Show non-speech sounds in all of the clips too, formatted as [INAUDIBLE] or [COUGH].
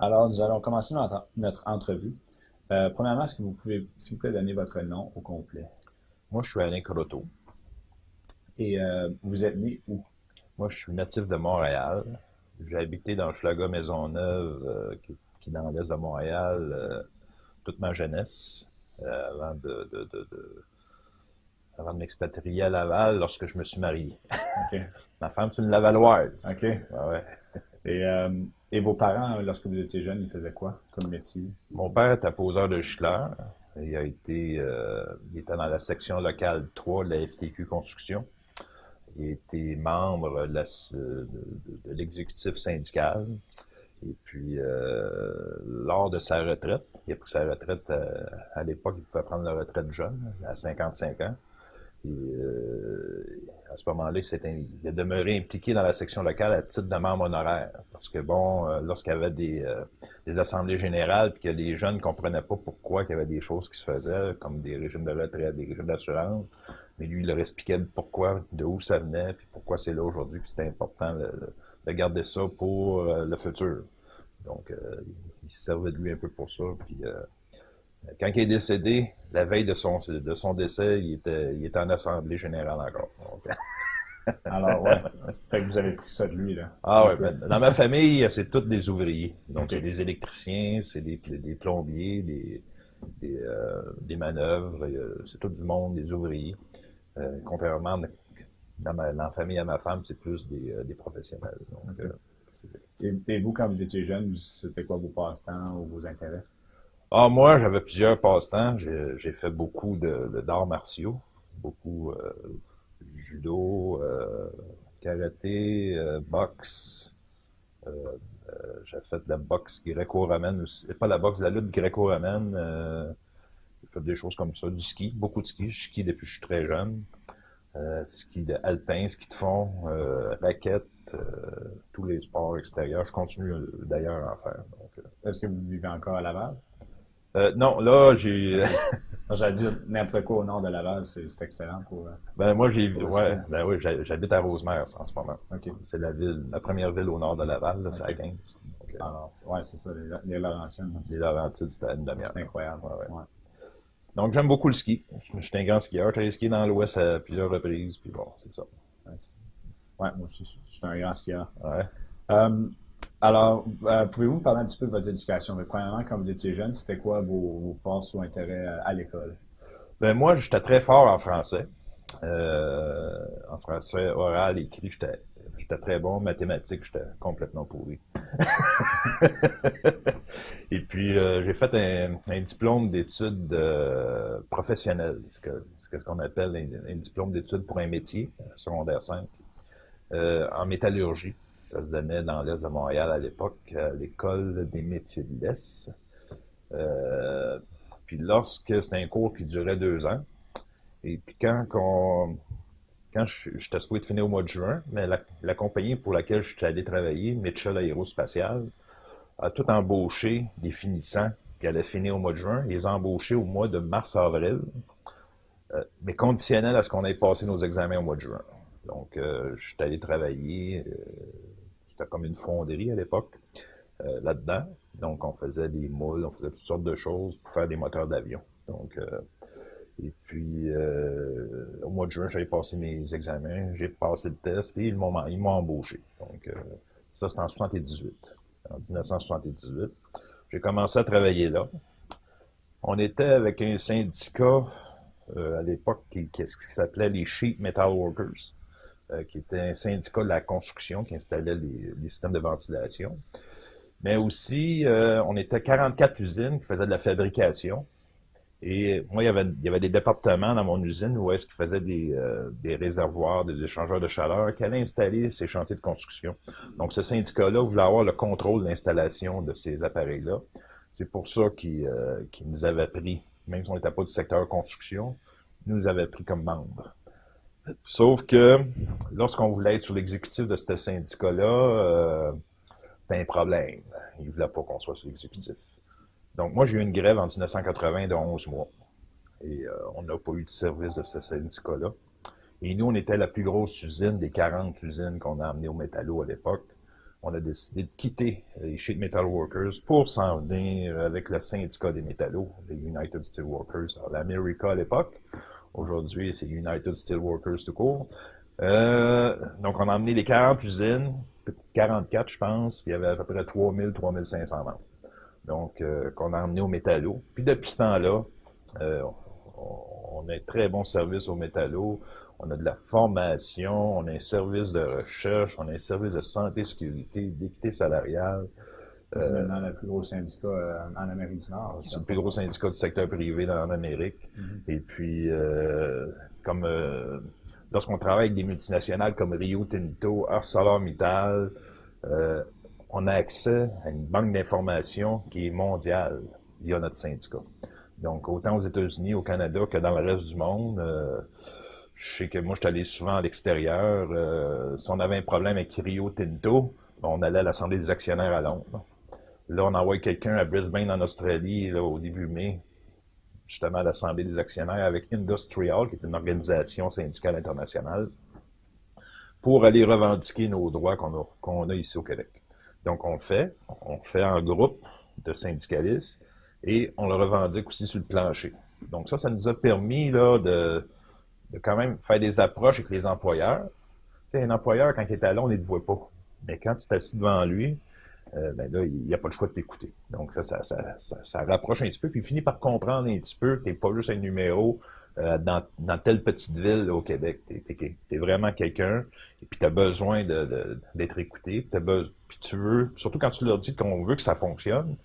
Alors, nous allons commencer notre, notre entrevue. Euh, premièrement, est-ce que vous pouvez, s'il vous plaît, donner votre nom au complet? Moi, je suis Alain Croteau. Et euh, vous êtes né où? Moi, je suis natif de Montréal. J'ai habité dans Schlaga Maisonneuve, euh, qui, qui est dans l'est de Montréal, toute ma jeunesse, avant de, de, de, de- avant de m'expatrier à Laval lorsque je me suis marié. [LAUGHS] Ma femme, c'est une Lavalloise. OK. Ouais, ouais. Et, euh, et vos parents, lorsque vous étiez jeune, ils faisaient quoi comme métier? Mon père était poseur de gicleur. Il a été, euh, il était dans la section locale 3 de la FTQ Construction. Il été membre de l'exécutif syndical. Et puis, euh, lors de sa retraite, il a pris sa retraite euh, à, l'époque, il pouvait prendre la retraite jeune, à 55 ans. Et, euh, à ce moment-là, il, a demeuré impliqué dans la section locale à titre de membre honoraire. Parce que, bon, euh, lorsqu'il y avait des, euh, des assemblées générales, puis que les jeunes ne comprenaient pas pourquoi il y avait des choses qui se faisaient, comme des régimes de retraite, des régimes d'assurance, mais lui, il leur expliquait pourquoi, de où ça venait, puis pourquoi c'est là aujourd'hui, puis c'était important de, de garder ça pour euh, le futur. Donc, euh, il se servait de lui un peu pour ça, puis... quand il est décédé, la veille de son, de son décès, il était, il était en assemblée générale encore. Donc, [LAUGHS] Alors, ouais, fait que vous avez pris ça de lui, là. ah ouais, ben, dans ma famille, c'est tous des ouvriers. Donc, c'est des électriciens, c'est des, des plombiers, des, des, euh, des manœuvres, euh, c'est tout du monde, des ouvriers. Euh, contrairement dans, ma, dans la famille à ma femme, c'est plus des, des professionnels. Donc, Et, et vous, quand vous étiez jeune, c'était quoi vos passe-temps ou vos intérêts? Ah, moi, j'avais plusieurs passe-temps. J'ai fait beaucoup de, d'arts martiaux, beaucoup euh, judo, euh, karaté, euh, boxe. Euh, euh, j'ai fait de la boxe gréco-romaine aussi. Pas la boxe, la lutte gréco-romaine. Euh, j'ai fait des choses comme ça. Du ski, beaucoup de ski. Je skie depuis que je suis très jeune. Ski de alpin, ski de fond, raquette, tous les sports extérieurs. Je continue d'ailleurs à en faire. Est-ce que vous vivez encore à Laval? Euh, non, là, j'ai. [LAUGHS] J'allais dire n'importe quoi au nord de Laval, c'est excellent pour. euh, Ben moi j'ai ouais, ben oui, j'ha- j'habite à Rosemère en ce moment. OK. C'est la ville, la première ville au nord de Laval, là, c'est à Ok. 15. Donc, euh, Alors, c'est- ouais, c'est ça, les, les les Laurentides, c'était à une demi-heure. c'est incroyable. Ouais. Donc j'aime beaucoup le ski. Je suis un grand skieur. J'ai skié dans l'Ouest à plusieurs reprises, puis bon, c'est ça. Ouais, moi je suis un grand skieur. Ouais. Euh, alors, euh, pouvez-vous me parler un petit peu de votre éducation? Donc, premièrement, quand vous étiez jeune, c'était quoi vos, forces ou intérêts à, à l'école? Ben moi, j'étais très fort en français. Euh, en français oral, écrit, j'étais j'étais très bon. Mathématiques, j'étais complètement pourri. [LAUGHS] Et puis, euh, j'ai fait un, diplôme d'études euh, professionnelles, ce que ce qu'on appelle un, diplôme d'études pour un métier, euh, secondaire 5, euh, en métallurgie. Ça se donnait dans l'Est de Montréal à l'époque, à l'école des métiers de l'Est. Euh, puis lorsque c'était un cours qui durait deux ans, et puis quand quand je- j'étais de finir au mois de juin, mais la, compagnie pour laquelle je suis allé travailler, Mitchell Aérospatial, a tout embauché des finissants qui allaient finir au mois de juin, ils ont embauchés au mois de mars-avril, euh, mais conditionnel à ce qu'on ait passé nos examens au mois de juin. Donc, euh, je suis allé travailler, euh, c'était comme une fonderie à l'époque, euh, là-dedans. Donc, on faisait des moules, on faisait toutes sortes de choses pour faire des moteurs d'avion. Donc, euh, et puis, euh, au mois de juin, j'avais passé mes examens, j'ai passé le test, et ils m'ont, embauché. Donc, ça, c'était en 78. En 1978. J'ai commencé à travailler là. On était avec un syndicat à l'époque qui s'appelait les Sheet Metal Workers, euh, qui était un syndicat de la construction qui installait les, systèmes de ventilation. Mais aussi, euh, on était 44 usines qui faisaient de la fabrication. Et moi, il y avait, avait des départements dans mon usine où est-ce qu'ils faisaient des, euh, des réservoirs, des échangeurs de chaleur, qui allaient installer ces chantiers de construction. Donc, ce syndicat-là voulait avoir le contrôle de l'installation de ces appareils-là. C'est pour ça qu'ils euh, qu'ils nous avaient pris, même si on n'était pas du secteur construction, ils nous avaient pris comme membres. Sauf que lorsqu'on voulait être sur l'exécutif de ce syndicat-là, euh, c'était un problème. Ils ne voulaient pas qu'on soit sur l'exécutif. Donc, moi, j'ai eu une grève en 1980 de 11 mois. Et euh, on n'a pas eu de service de ce syndicat-là. Et nous, on était la plus grosse usine des 40 usines qu'on a amenées au métallo à l'époque. on a décidé de quitter les Sheet Metal Workers pour s'en venir avec le syndicat des métallos, les United Steelworkers, l'America à l'époque. Aujourd'hui, c'est United Steelworkers tout court. Euh, donc, on a emmené les 40 usines, 44 je pense, puis il y avait à peu près 3000, 3500 membres. Donc, euh, qu'on a emmené au métallo. Puis depuis ce temps-là, euh, on, a un très bon service au métallo. On a de la formation, on a un service de recherche, on a un service de santé, sécurité, d'équité salariale. C'est euh, maintenant le plus gros syndicat euh, en Amérique du Nord. C'est le plus gros syndicat du secteur privé en Amérique. Mm-hmm. Et puis, euh, comme lorsqu'on travaille avec des multinationales comme Rio Tinto, ArcelorMittal, on a accès à une banque d'informations qui est mondiale via notre syndicat. Donc, autant aux États-Unis, au Canada que dans le reste du monde, je sais que moi, je suis allé souvent à l'extérieur. Euh, si on avait un problème avec Rio Tinto, on allait à l'Assemblée des actionnaires à Londres. Là, on envoie quelqu'un à Brisbane, en Australie, au début mai, justement à l'Assemblée des actionnaires avec Industrial, qui est une organisation syndicale internationale, pour aller revendiquer nos droits qu'on a, ici au Québec. Donc, on fait, on fait un groupe de syndicalistes et on le revendique aussi sur le plancher. Donc, ça, ça nous a permis là, de de quand même faire des approches avec les employeurs. Tu sais, un employeur, quand il est à on ne le voit pas. Mais quand tu t'assis devant lui, euh, ben là, il n'y a pas le choix de t'écouter. Donc ça ça, ça, rapproche un petit peu, puis il finit par comprendre un petit peu que tu n'es pas juste un numéro euh, dans, dans, telle petite ville au Québec. Tu es, vraiment quelqu'un, et puis tu as besoin d'être écouté, puis, puis tu veux, surtout quand tu leur dis qu'on veut que ça fonctionne,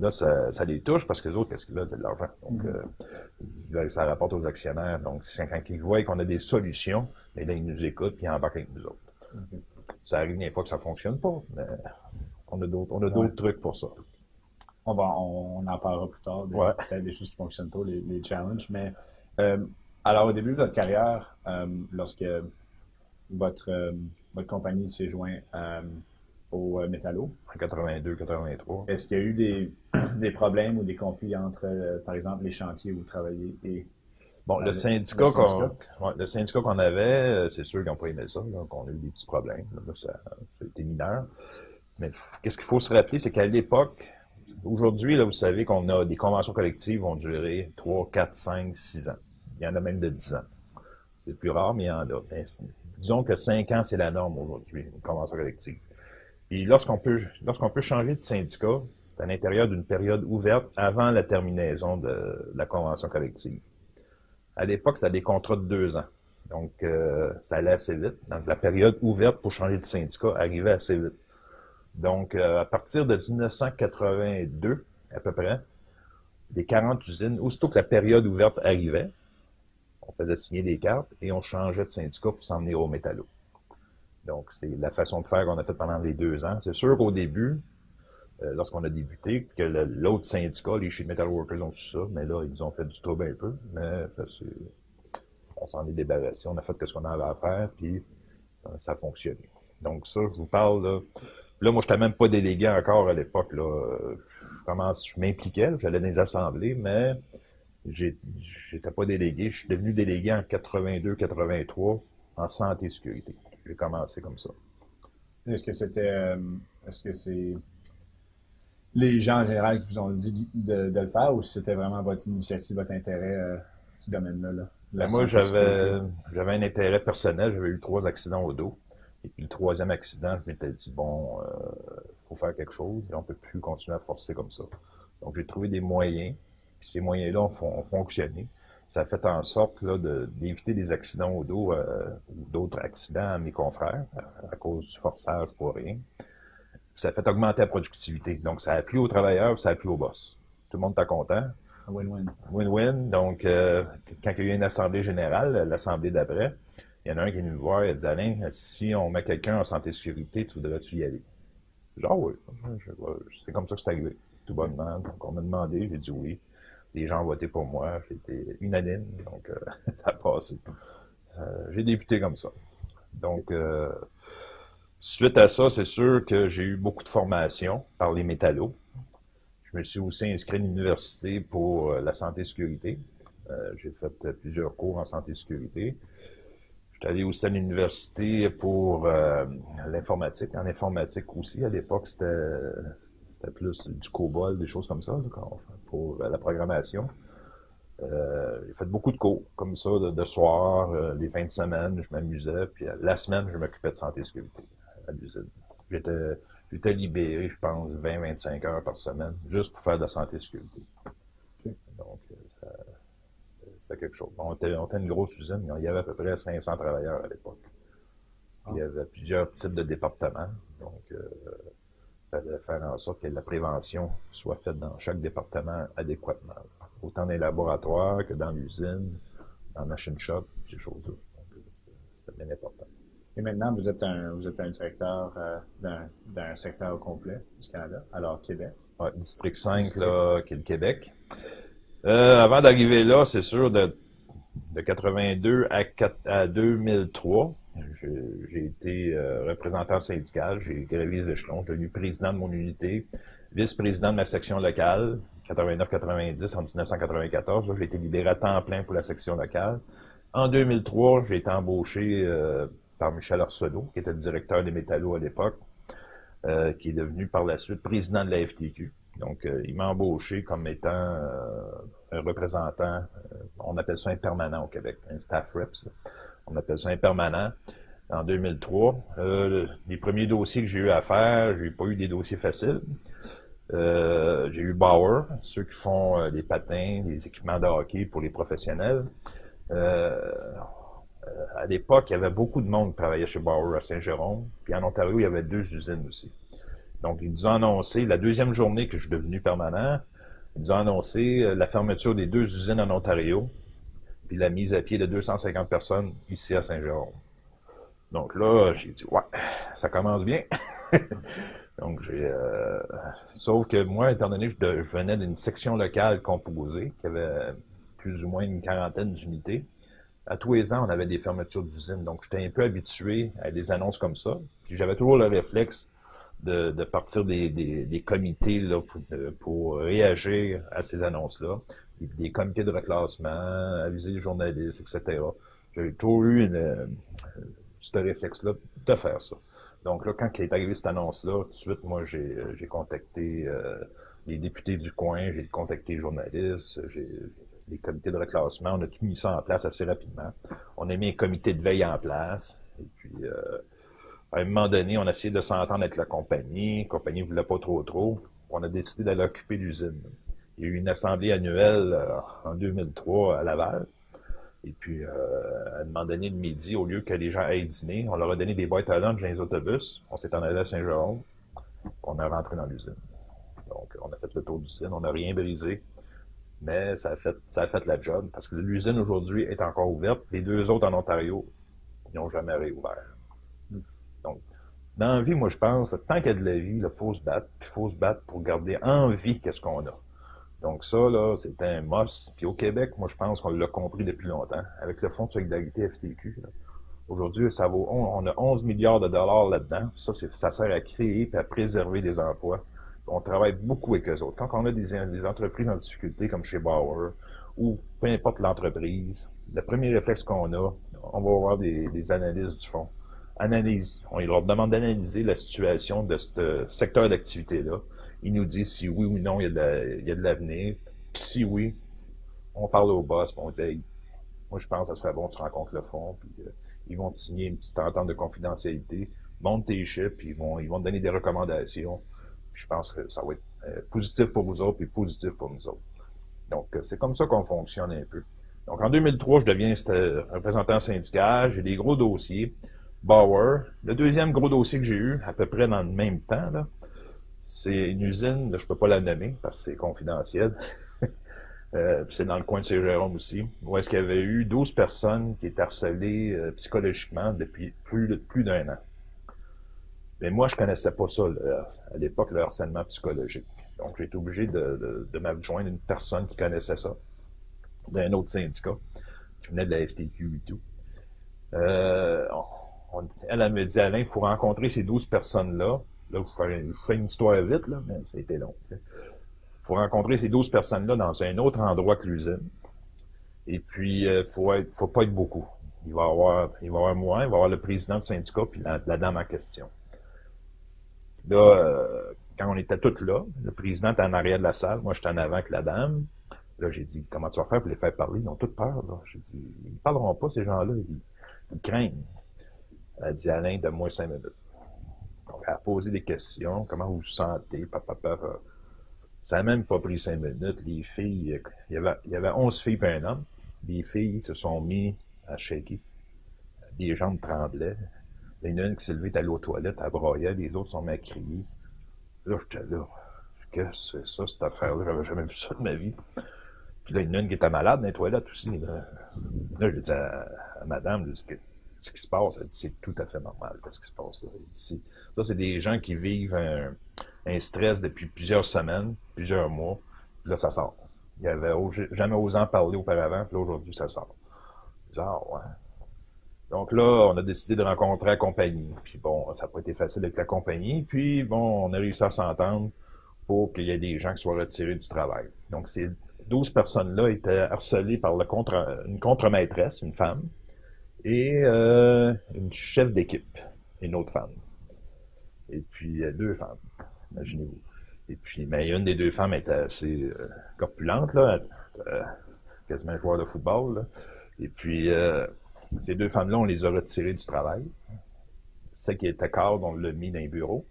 Là, ça, ça, les touche parce que les autres, qu'est-ce qu'ils veulent? C'est de l'argent. Donc, mm-hmm. euh, ça rapporte aux actionnaires. Donc, quand ils voient qu'on a des solutions, mais là, ils nous écoutent puis ils embarquent avec nous autres. Mm-hmm. Ça arrive des fois que ça fonctionne pas, mais on a d'autres, on a d'autres trucs pour ça. On va, on, en parlera plus tard, des, peut-être des choses qui fonctionnent pas, les, les challenges. Mais euh, alors, au début de votre carrière, euh, lorsque votre, votre compagnie s'est jointe au euh, métallo. En 82, 83. Est-ce qu'il y a eu des, [CLEARS THROAT] des, problèmes ou des conflits entre, euh, par exemple, les chantiers où vous travaillez et Bon, le, syndicat le syndicat qu'on avait, euh, c'est sûr qu'ils n'ont pas aimé ça. Donc, on a eu des petits problèmes. ça, a été mineur. Mais qu'est-ce qu'il faut se rappeler, c'est qu'à l'époque, aujourd'hui, là, vous savez qu'on a des conventions collectives qui vont durer 3, 4, 5, 6 ans. Il y en a même de 10 ans. C'est plus rare, mais il y en a. disons que 5 ans, c'est la norme aujourd'hui, une convention collective. Puis lorsqu'on peut, lorsqu'on peut changer de syndicat, c'est à l'intérieur d'une période ouverte avant la terminaison de, la convention collective. À l'époque, c'était des contrats de deux ans. Donc, euh, ça allait assez vite. Donc, la période ouverte pour changer de syndicat arrivait assez vite. Donc, euh, à partir de 1982, à peu près, des 40 usines, aussitôt que la période ouverte arrivait, on faisait signer des cartes et on changeait de syndicat pour s'en venir au métallo. Donc, c'est la façon de faire qu'on a fait pendant les deux ans. C'est sûr qu'au début, euh, lorsqu'on a débuté, que l'autre syndicat, les Sheet Metal Workers ont su ça, mais là, ils ont fait du trouble un peu. Mais ça, on s'en est débarrassé. On a fait ce qu'on avait à faire, puis euh, ça a fonctionné. Donc, ça, je vous parle, là. Là, moi, je n'étais même pas délégué encore à l'époque. Là. Je commence, je m'impliquais, j'allais dans les assemblées, mais j'étais pas délégué. Je suis devenu délégué en 82-83 en santé et sécurité j'ai commencé comme ça. Est-ce que c'était. Euh, est-ce que c'est les gens en général qui vous ont dit de, le faire ou c'était vraiment votre initiative, votre intérêt euh, ce domaine-là? Là, ben, moi, j'avais j'avais un intérêt personnel. J'avais eu trois accidents au dos. Et puis le troisième accident, je m'étais dit, bon, il euh, faut faire quelque chose et on peut plus continuer à forcer comme ça. Donc, j'ai trouvé des moyens. Puis ces moyens-là ont fonctionné ça a fait en sorte d'éviter des accidents au dos euh, ou d'autres accidents à mes confrères à, cause du forçage pour rien. Ça a fait augmenter la productivité. Donc, ça a plu aux travailleurs, ça a plu aux boss. Tout le monde est content. Win-win. Win-win. Donc, euh, quand il y a eu une assemblée générale, l'assemblée d'après, y en a un qui est venu me voir et a dit Alain, si on met quelqu'un en santé sécurité, tu voudrais-tu y aller? Genre, oui. C'est comme ça que c'est arrivé, tout bonnement. Donc, on m'a demandé, j'ai dit oui les gens ont voté pour moi. J'étais unanime, donc euh, [LAUGHS] ça a passé. Euh, j'ai débuté comme ça. Donc, euh, suite à ça, c'est sûr que j'ai eu beaucoup de formation par les métallos. Je me suis aussi inscrit à l'université pour la santé et sécurité. j'ai fait plusieurs cours en santé et sécurité. J'étais allé aussi à l'université pour euh, l'informatique. En informatique aussi, à l'époque, c'était plus du COBOL, des choses comme ça, pour la programmation. Euh, j'ai fait beaucoup de cours, comme ça, de, soir, euh, les fins de semaine, je m'amusais, puis la semaine, je m'occupais de santé et sécurité à l'usine. J'étais, j'étais libéré, je pense, 20-25 heures par semaine, juste pour faire de la santé et sécurité. Donc, c'était quelque chose. On était, une grosse usine, il y avait à peu près 500 travailleurs à l'époque. Il y avait plusieurs types de départements. Donc, euh, il fallait faire en sorte que la prévention soit faite dans chaque département adéquatement. Autant dans les laboratoires que dans l'usine, dans la machine shop, ces choses-là. C'était bien important. Et maintenant, vous êtes un, vous êtes un directeur euh, d'un secteur complet du Canada, alors Québec. Oui, District 5, là, qui est le Québec. Euh, avant d'arriver là, c'est sûr, de, de 82 à, 4, à 2003, j'ai été euh, représentant syndical, j'ai gravi les échelons, devenu président de mon unité, vice-président de ma section locale, 89-90 en 1994. J'ai été libéré à temps plein pour la section locale. En 2003, j'ai été embauché euh, par Michel Arsenault, qui était directeur des métallos à l'époque, qui est devenu par la suite président de la FTQ. Donc, euh, il m'a embauché comme étant euh, un représentant, euh, on appelle ça un permanent au Québec, un staff reps. On appelle ça un permanent en 2003. les premiers dossiers que j'ai eu à faire, j'ai pas eu des dossiers faciles. j'ai eu Bauer, ceux qui font des patins, des équipements de hockey pour les professionnels. à l'époque, il y avait beaucoup de monde qui travaillait chez Bauer à Saint-Jérôme. Puis en Ontario, il y avait deux usines aussi. Donc, ils nous ont annoncé, la deuxième journée que je suis devenu permanent, ils nous ont annoncé euh, la fermeture des deux usines en Ontario, puis la mise à pied de 250 personnes ici à Saint-Jérôme. Donc là, j'ai dit, ouais, ça commence bien. [LAUGHS] Donc, j'ai... Euh, sauf que moi, étant donné que je, venais d'une section locale composée, qui avait plus ou moins une quarantaine d'unités, à tous les ans, on avait des fermetures d'usines. Donc, j'étais un peu habitué à des annonces comme ça. Puis j'avais toujours le réflexe de, de partir des, des, des comités là, pour, euh, pour, réagir à ces annonces-là, des, comités de reclassement, aviser les journalistes, etc. J'ai toujours eu une, euh, ce réflexe-là de faire ça. Donc là, quand il est arrivé cette annonce-là, tout de suite, moi, j'ai, j'ai contacté euh, les députés du coin, j'ai contacté les journalistes, j'ai les comités de reclassement, on a tout mis ça en place assez rapidement. On a mis un comité de veille en place, et puis euh, à un moment donné, on a essayé de s'entendre avec la compagnie. La compagnie ne voulait pas trop trop. On a décidé d'aller occuper l'usine. Il y a eu une assemblée annuelle euh, en 2003 à Laval. Et puis, euh, à un moment donné, le midi, au lieu que les gens aillent dîner, on leur a donné des boîtes à lunch dans les autobus. On s'est en allé à Saint-Jérôme. On est rentré dans l'usine. Donc, on a fait le tour d'usine. On n'a rien brisé. Mais ça a fait, ça a fait la job. Parce que l'usine aujourd'hui est encore ouverte. Les deux autres en Ontario, n'ont jamais réouvert. Dans la vie, moi, je pense, tant qu'il y a de la vie, il faut se battre, puis il faut se battre pour garder en vie qu'est-ce qu'on a. Donc ça, là, c'est un must. Puis au Québec, moi, je pense qu'on l'a compris depuis longtemps. Avec le Fonds de solidarité FTQ, aujourd'hui, ça vaut, on, a 11 milliards de dollars là-dedans. Ça, ça sert à créer et à préserver des emplois. On travaille beaucoup avec eux autres. Quand on a des, des entreprises en difficulté, comme chez Bauer, ou peu importe l'entreprise, le premier réflexe qu'on a, on va avoir des, des analyses du fonds On leur demande d'analyser la situation de ce secteur d'activité-là. Ils nous disent si oui ou non il y a de l'avenir. Puis si oui, on parle au boss, puis on dit moi je pense que ça serait bon que tu rencontres le fond, puis euh, ils vont te signer une petite entente de confidentialité, monte tes chiffres, puis ils vont, ils vont te donner des recommandations. je pense que ça va être euh, positif pour vous autres, et positif pour nous autres. Donc, euh, c'est comme ça qu'on fonctionne un peu. Donc, en 2003, je deviens représentant syndical, j'ai des gros dossiers. Bauer. Le deuxième gros dossier que j'ai eu, à peu près dans le même temps, c'est une usine, je je peux pas la nommer parce que c'est confidentiel. [LAUGHS] euh, c'est dans le coin de Saint-Jérôme aussi, où est-ce qu'il y avait eu 12 personnes qui étaient harcelées euh, psychologiquement depuis plus, plus d'un an. Mais moi, je connaissais pas ça à l'époque, le harcèlement psychologique. Donc, j'ai été obligé de, de, m'adjoindre une personne qui connaissait ça, d'un autre syndicat, qui venait de la FTQ et tout. Euh, elle, elle me dit, Alain, il faut rencontrer ces 12 personnes-là. Là, je fais, une histoire vite, là, mais c'était long. Il faut rencontrer ces 12 personnes-là dans un autre endroit que l'usine. Et puis, il euh, faut, pas être beaucoup. il va y avoir, il va avoir il va y avoir le président du syndicat, puis la, dame en question. Là, euh, quand on était tous là, le président était en arrière de la salle, moi j'étais en avant avec la dame. Là, j'ai dit, comment tu vas faire pour les faire parler? Ils ont toutes peur, là. J'ai dit, ils ne parleront pas, ces gens-là, ils, craignent. Elle dit, Alain, donne-moi cinq minutes. Elle a posé des questions, comment vous vous sentez? Ça n'a même pas pris cinq minutes. Les filles, il y avait, il y avait 11 filles et un homme. Les filles se sont mis à shaker. Les jambes tremblaient. Il y en a une qui s'est levée, allée aux toilettes, elle broyait, les autres sont à crier. Là, j'étais là. Qu'est-ce que c'est ça, cette affaire-là? J'avais jamais vu ça de ma vie. Puis là, il y a une qui était malade dans les toilettes aussi. Là, là je dis à, madame, je dis ce qui se passe, c'est tout à fait normal, ce qui se passe là. Ça, c'est des gens qui vivent un, stress depuis plusieurs semaines, plusieurs mois. Puis là, ça sort. Il avait jamais osé en parler auparavant, puis là, aujourd'hui, ça sort. Ah, ouais. Donc là, on a décidé de rencontrer la compagnie. Puis bon, ça n'a pas été facile avec la compagnie. Puis bon, on a réussi à s'entendre pour qu'il y ait des gens qui soient retirés du travail. Donc ces 12 personnes-là étaient harcelées par une contre-maîtresse, une femme, et euh, une chef d'équipe, une autre femme. Et puis deux femmes imaginez-vous. Et puis, mais une des deux femmes était assez euh, corpulente, là, euh, quasiment joueur de football. Et puis, euh, ces deux femmes-là, on les a retirées du travail. Celle qui était cadre, on l'a mis dans les bureaux.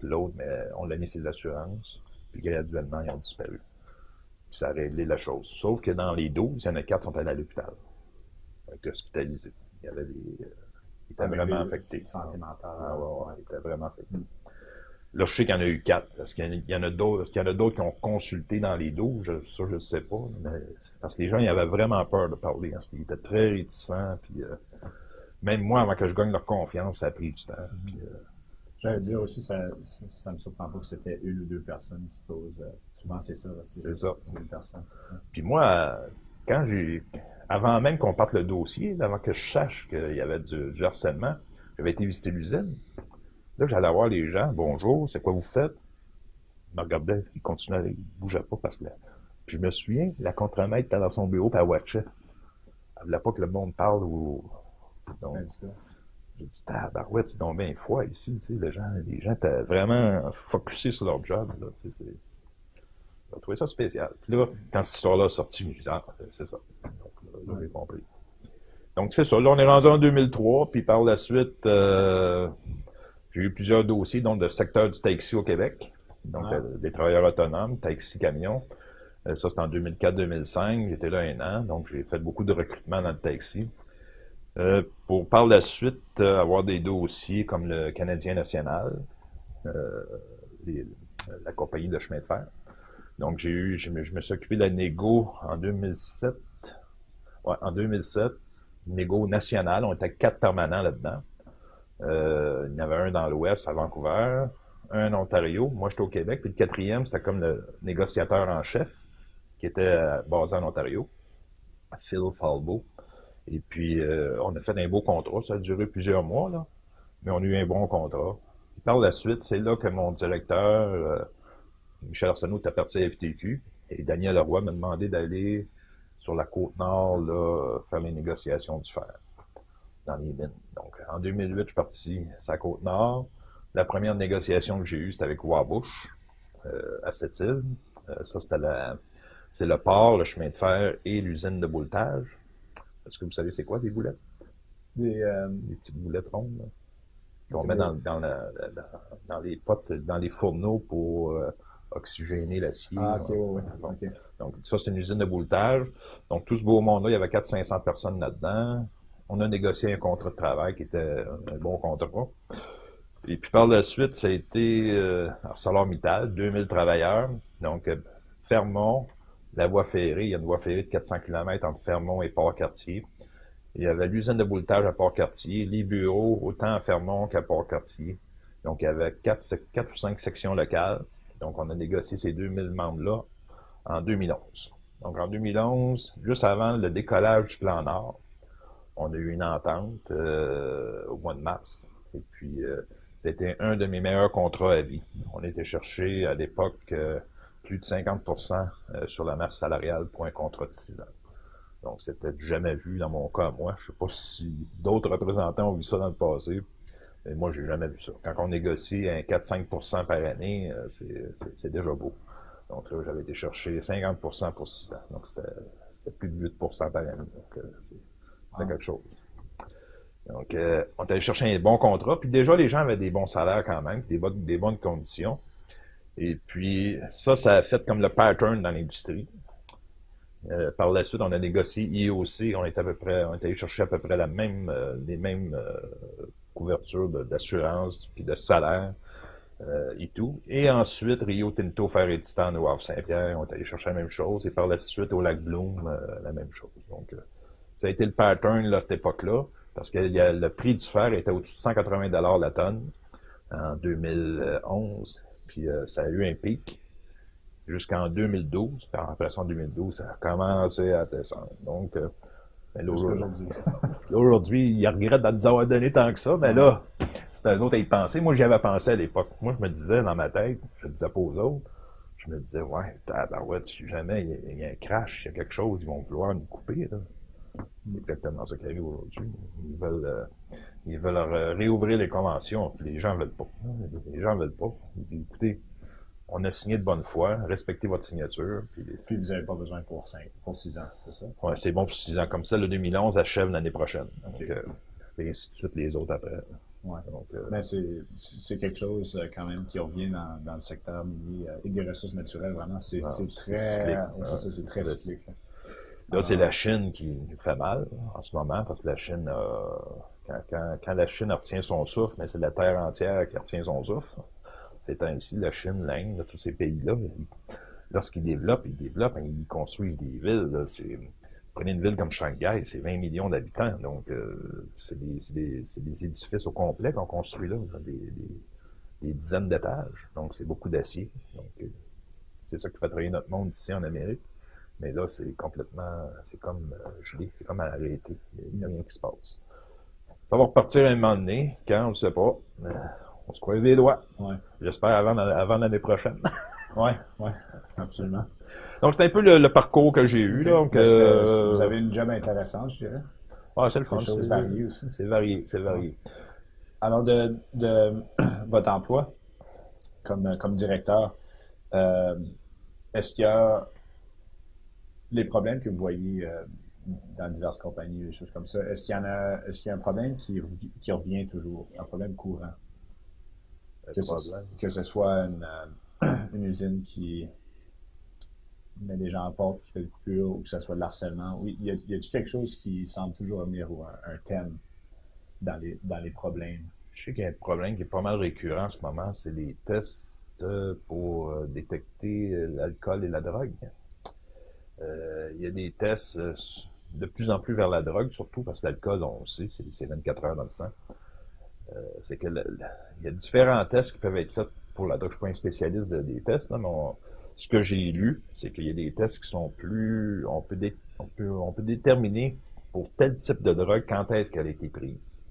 L'autre, mais on l'a mis ses assurances. Puis graduellement, ils ont disparu. Puis ça a réglé la chose. Sauf que dans les 12, il y en a quatre qui sont allés à l'hôpital. hospitalisés. Il y avait des. ils étaient vraiment affectés. Santé mentale. Ah, ouais, ils étaient vraiment affectés. Là, je sais qu'il y en a eu quatre. Est-ce qu'il y en a d'autres? Est-ce qu'il y en a d'autres qui ont consulté dans les dos? Je, ça, je ne sais pas. parce que les gens, ils avaient vraiment peur de parler. Hein. Ils étaient très réticents. Puis, euh, même moi, avant que je gagne leur confiance, ça a pris du temps. Puis, euh, J'allais dire aussi, ça, ça, me surprend pas que c'était une ou deux personnes qui causent. Euh, souvent, c'est ça. C'est ça. C'est une personne. Puis moi, quand j'ai. Avant même qu'on parte le dossier, avant que je sache qu'il y avait du, du harcèlement, j'avais été visiter l'usine. Là, j'allais voir les gens. Bonjour, c'est quoi vous faites? Ils me regardaient, ils continuaient, ils bougeaient pas parce que je me souviens, la contremaître était dans son bureau, puis elle watchait. Elle voulait pas que le monde parle au. J'ai dit, tabarouette, c'est donc bien foi ici, tu sais, les gens, les gens étaient vraiment focusés sur leur job, là, tu sais, J'ai trouvé ça spécial. Puis là, quand cette histoire-là est sortie, je me dit, ah, c'est ça. Donc, là, j'ai compris. Donc, c'est ça. Là, on est rendu en 2003, puis par la suite, euh, j'ai eu plusieurs dossiers, donc, de secteur du taxi au Québec. Donc, ah. euh, des travailleurs autonomes, taxi, camion. Euh, ça, c'était en 2004-2005. J'étais là un an, donc j'ai fait beaucoup de recrutement dans le taxi. Pour par la suite avoir des dossiers comme le Canadien national, la compagnie de chemin de fer. Donc, j'ai eu, je me, suis occupé de la négo en 2007. En 2007, négo national. On était quatre permanents là-dedans. Euh, il y en avait un dans l'Ouest, à Vancouver, un en Ontario. Moi, j'étais au Québec. Puis le quatrième, c'était comme le négociateur en chef, qui était euh, basé en Ontario, Phil Falbo. Et puis, euh, on a fait un beau contrat. Ça a duré plusieurs mois, là. Mais on a eu un bon contrat. par la suite, c'est là que mon directeur, Michel Arsenault, est parti à FTQ. Et Daniel Leroy m'a demandé d'aller sur la côte nord, là, faire les négociations du fer dans les mines. Donc, en 2008, je suis parti à la Côte-Nord. La première négociation que j'ai eue, c'était avec Wabush, euh, à cette île. Euh, ça, c'était c'est le port, le chemin de fer et l'usine de bouletage. Est-ce que vous savez c'est quoi des boulettes? Des, euh, petites boulettes rondes qu'on met dans, dans, dans, les potes, dans les fourneaux pour oxygéner l'acier. Ah, oui. Donc, ça, c'est une usine de bouletage. Donc, tout ce beau monde-là, il y avait 400-500 personnes là-dedans on a négocié un contrat de travail qui était un bon contrat. Et puis par la suite, ça a été euh, ArcelorMittal, 2000 travailleurs. Donc, euh, Fermont, la voie ferrée, il y a une voie ferrée de 400 km entre Fermont et Port-Cartier. Il y avait l'usine de bouletage à Port-Cartier, les bureaux autant à Fermont qu'à Port-Cartier. Donc, il y avait quatre, quatre ou cinq sections locales. Donc, on a négocié ces 2000 membres-là en 2011. Donc, en 2011, juste avant le décollage du plan Nord, on a eu une entente euh, au mois de mars. Et puis, euh, c'était un de mes meilleurs contrats à vie. On était cherché à l'époque euh, plus de 50% sur la masse salariale pour un contrat de 6 ans. Donc, c'était jamais vu dans mon cas, moi. Je sais pas si d'autres représentants ont vu ça dans le passé. Mais moi, j'ai jamais vu ça. Quand on négocie un 4-5 par année, euh, c'est déjà beau. Donc là, j'avais été chercher 50% pour 6 ans. Donc, c'était plus de 8% par année. Donc, euh, c'était ah. quelque chose. Donc, euh, on est allé chercher un bon contrat. Puis déjà, les gens avaient des bons salaires quand même, des, bonnes, des bonnes conditions. Et puis, ça, ça a fait comme le pattern dans l'industrie. Euh, par la suite, on a négocié IOC. On est à peu près, on est allé chercher à peu près la même, euh, les mêmes couvertures d'assurance puis de salaire et tout. Et ensuite, Rio Tinto, Fer et Titan au Havre Saint-Pierre, on est allé chercher la même chose. Et par la suite, au Lac Bloom, la même chose. Donc, ça a été le pattern là, à cette époque-là parce que le prix du fer était au-dessus de 180 la tonne en 2011, puis euh, ça a eu un pic jusqu'en 2012, puis après en 2012, ça a commencé à descendre. Donc, euh, aujourd'hui, aujourd'hui, ils regrettent de nous avoir donné tant que ça, mais là, c'était eux autres à y penser. Moi, j'y avais pensé à l'époque. Moi, je me disais dans ma tête, je ne disais pas aux autres, je me disais, ouais, tabarouette, si jamais il y, a un crash, il y a quelque chose, ils vont vouloir nous couper. C'est exactement ce qui arrive aujourd'hui. Ils veulent, euh, ils veulent réouvrir les conventions, puis les gens veulent pas. Les gens veulent pas. Ils disent, écoutez, on a signé de bonne foi, respectez votre signature. Puis, vous n'avez pas besoin pour 5, pour 6 ans, c'est ça? Oui, c'est bon pour 6 ans. Comme ça, le 2011 achève l'année prochaine. Donc, euh, et ainsi de suite les autres après. Ouais. Euh, c'est quelque chose quand même qui revient dans, dans le secteur minier et des ressources naturelles, vraiment. C'est très, c'est très cyclique. Là, c'est la Chine qui nous fait mal en ce moment, parce que la Chine, quand, quand, la Chine retient son souffle, mais c'est la Terre entière qui retient son souffle. C'est ainsi la Chine, l'Inde, tous ces pays-là, lorsqu'ils développent, ils développent, ils construisent des villes. prenez une ville comme Shanghai, c'est 20 millions d'habitants, donc euh, c'est des, édifices au complet qu'on construit là, des, dizaines d'étages, donc c'est beaucoup d'acier. Donc euh, c'est ça qui fait travailler notre monde ici en Amérique. Mais là, c'est complètement, c'est comme euh, gelé, c'est comme arrêté. Il n'y a rien qui se passe. Ça va repartir un moment donné, quand, on ne sait pas. On se croise les doigts. Ouais. J'espère avant, avant l'année prochaine. [LAUGHS] oui, oui, absolument. Donc, c'est un peu le, parcours que j'ai eu. Donc, euh, vous avez une job intéressante, je dirais. Ouais, c'est le fun. C'est varié aussi. C'est varié, c'est varié. Alors, de, de [CLEARS THROAT] votre emploi comme, comme directeur, euh, est-ce qu'il y a les problèmes que vous voyez euh, dans diverses compagnies, des choses comme ça, est-ce qu'il y en a, est-ce qu'il y a un problème qui, qui revient toujours, un problème courant? Que ce, que ce, soit une, euh, [CLEARS THROAT] une, usine qui met des gens en porte, qui fait des coupures, ou que ce soit de l'harcèlement. Oui, y a, y a quelque chose qui semble toujours revenir ou un, un, thème dans les, dans les problèmes? Je sais qu'il y a un problème qui est pas mal récurrent en ce moment, c'est les tests pour euh, détecter l'alcool et la drogue. Euh, il y a des tests euh, de plus en plus vers la drogue, surtout parce que l'alcool, on le sait, c'est 24 heures dans le sang. Euh, c'est que il y a différents tests qui peuvent être faits pour la drogue. Je suis pas un spécialiste des tests, là, mais ce que j'ai lu, c'est qu'il y a des tests qui sont plus... On peut, on peut, on peut déterminer pour tel type de drogue quand est-ce qu'elle a été prise.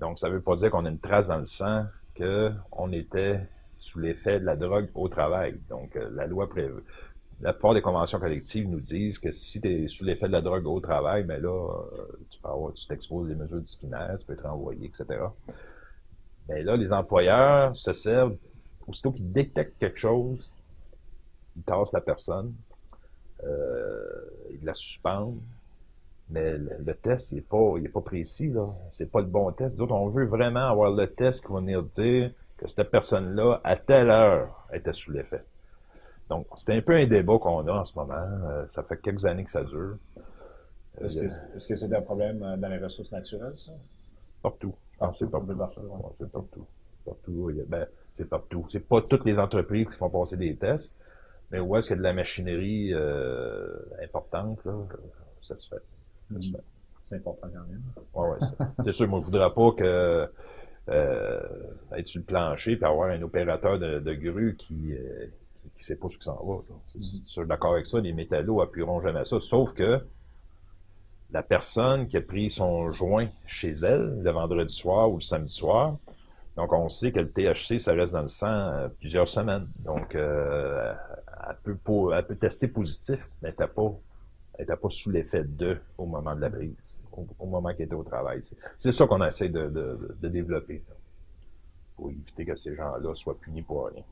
Donc, ça veut pas dire qu'on a une trace dans le sang qu'on était sous l'effet de la drogue au travail. Donc, la loi prévoit la plupart des conventions collectives nous disent que si tu es sous l'effet de la drogue au travail, mais ben là, tu peux avoir, des mesures disciplinaires, tu peux être renvoyé, etc. Mais ben là, les employeurs se servent, aussitôt qu'ils détectent quelque chose, ils tassent la personne, euh, ils la suspendent, mais le, test, il n'est pas, pas précis, là. C'est pas le bon test. D'autres, on veut vraiment avoir le test qui va venir dire que cette personne-là, à telle heure, était sous l'effet. Donc, c'est un peu un débat qu'on a en ce moment. Euh, ça fait quelques années que ça dure. Est-ce que c'est un problème euh, dans les ressources naturelles, ça? Partout. c'est partout. c'est partout. Partout. Ben, c'est partout. C'est pas toutes les entreprises qui font passer des tests, mais où est-ce qu'il y a de la machinerie euh, importante, là, ça se fait. C'est important quand même. Oui, oui. C'est sûr, moi, je voudrais pas que être sur le plancher et avoir un opérateur de, de grue qui, qui sait pas ce qui s'en va. Je suis d'accord avec ça, les métallos appuieront jamais ça, sauf que la personne qui a pris son joint chez elle le vendredi soir ou le samedi soir, donc on sait que le THC, ça reste dans le sang euh, plusieurs semaines. Donc, euh, elle, peut elle peut tester positif, mais t'as pas n'était pas sous l'effet de au moment de la prise, au, moment qu'il était au travail. C'est ça qu'on essaie de, de, développer pour éviter que ces gens-là soient punis pour rien.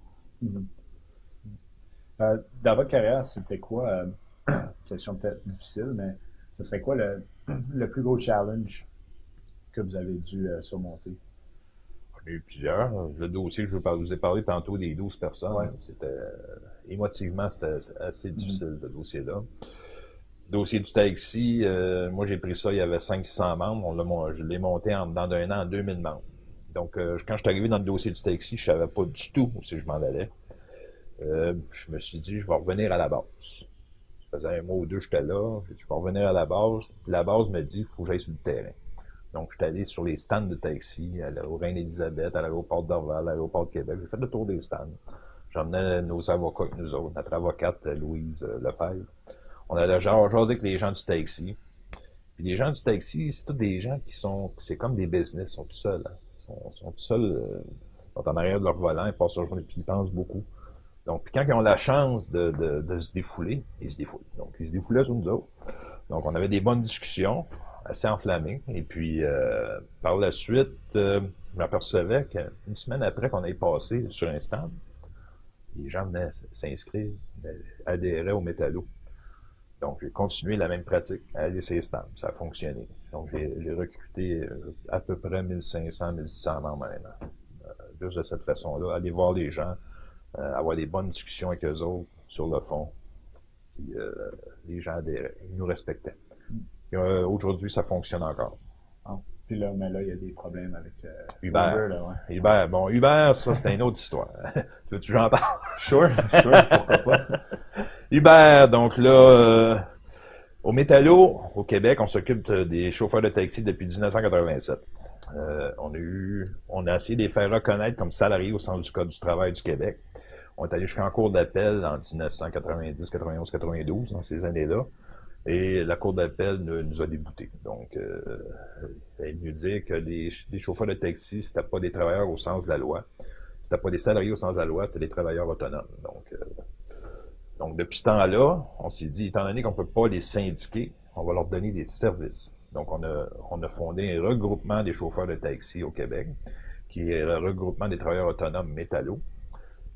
Mm-hmm. Euh, dans votre carrière, c'était quoi, euh, [CLEARS THROAT] question peut-être difficile, mais ce serait quoi le, [CLEARS THROAT] le, plus gros challenge que vous avez dû euh, surmonter? Il y a eu plusieurs. Le dossier que je vous ai parlé tantôt des 12 personnes, c'était émotivement, c'était assez difficile, ce dossier-là. Dossier du taxi, euh, moi j'ai pris ça, il y avait 500 membres, on je l'ai monté en dedans d'un an en 2000 membres. Donc euh, quand je suis arrivé dans le dossier du taxi, je savais pas du tout où je m'en allais. Euh, je me suis dit, je vais revenir à la base. Ça faisait un mois ou deux, j'étais là, je vais revenir à la base. la base me dit, il faut que j'aille sur le terrain. Donc, je suis allé sur les stands de taxi, au Reine-Élisabeth, à l'aéroport d'Orval, à l'aéroport de Québec. J'ai fait le tour des stands. J'emmenais nos avocats avec nous autres, notre avocate Louise euh, Lefebvre. On allait genre jaser avec les gens du taxi. Puis les gens du taxi, c'est tous des gens qui sont, c'est comme des business, ils sont tout seuls. Hein. Ils sont, tout seuls, euh, ils sont en arrière de leur volant, ils passent leur journée, puis ils pensent beaucoup. Donc, quand ils ont la chance de, se défouler, ils se défoulent. Donc, ils se défoulaient sur nous autres. Donc, on avait des bonnes discussions, assez enflammées. Et puis, euh, par la suite, euh, je m'apercevais qu'une semaine après qu'on ait passé sur un stand, les gens venaient s'inscrire, adhérer au métallo. Donc, j'ai continué la même pratique, aller ces stands. Ça a fonctionné. Donc, j'ai recruté euh, à peu près 1500, 1600 membres maintenant. Euh, juste de cette façon-là, aller voir les gens, euh, avoir des bonnes discussions avec eux autres sur le fond. Puis, les gens adhéraient, ils nous respectaient. Aujourd'hui, ça fonctionne encore. Ah. Puis là, mais là, il y a des problèmes avec euh, Uber. Uber, là, ouais. Uber, bon, Uber, ça, c'est une autre histoire. [LAUGHS] tu veux que j'en parle? Sure, [LAUGHS] sure, pourquoi pas. Uber, donc là, euh, au Métallo, au Québec, on s'occupe des chauffeurs de taxi depuis 1987. Euh, on a essayé de les faire reconnaître comme salariés au centre du Code du travail du Québec. On est allé jusqu'en cours d'appel en 1990, 91, 92, dans ces années-là. Et la Cour d'appel nous a déboutés. Donc, euh, il mieux dire que les, chauffeurs de taxi, c'était pas des travailleurs au sens de la loi. C'était pas des salariés au sens de la loi, c'était des travailleurs autonomes. Donc, euh, depuis ce temps-là, on s'est dit, étant donné qu'on peut pas les syndiquer, on va leur donner des services. Donc, on a, on a fondé un regroupement des chauffeurs de taxi au Québec, qui est le regroupement des travailleurs autonomes métallo.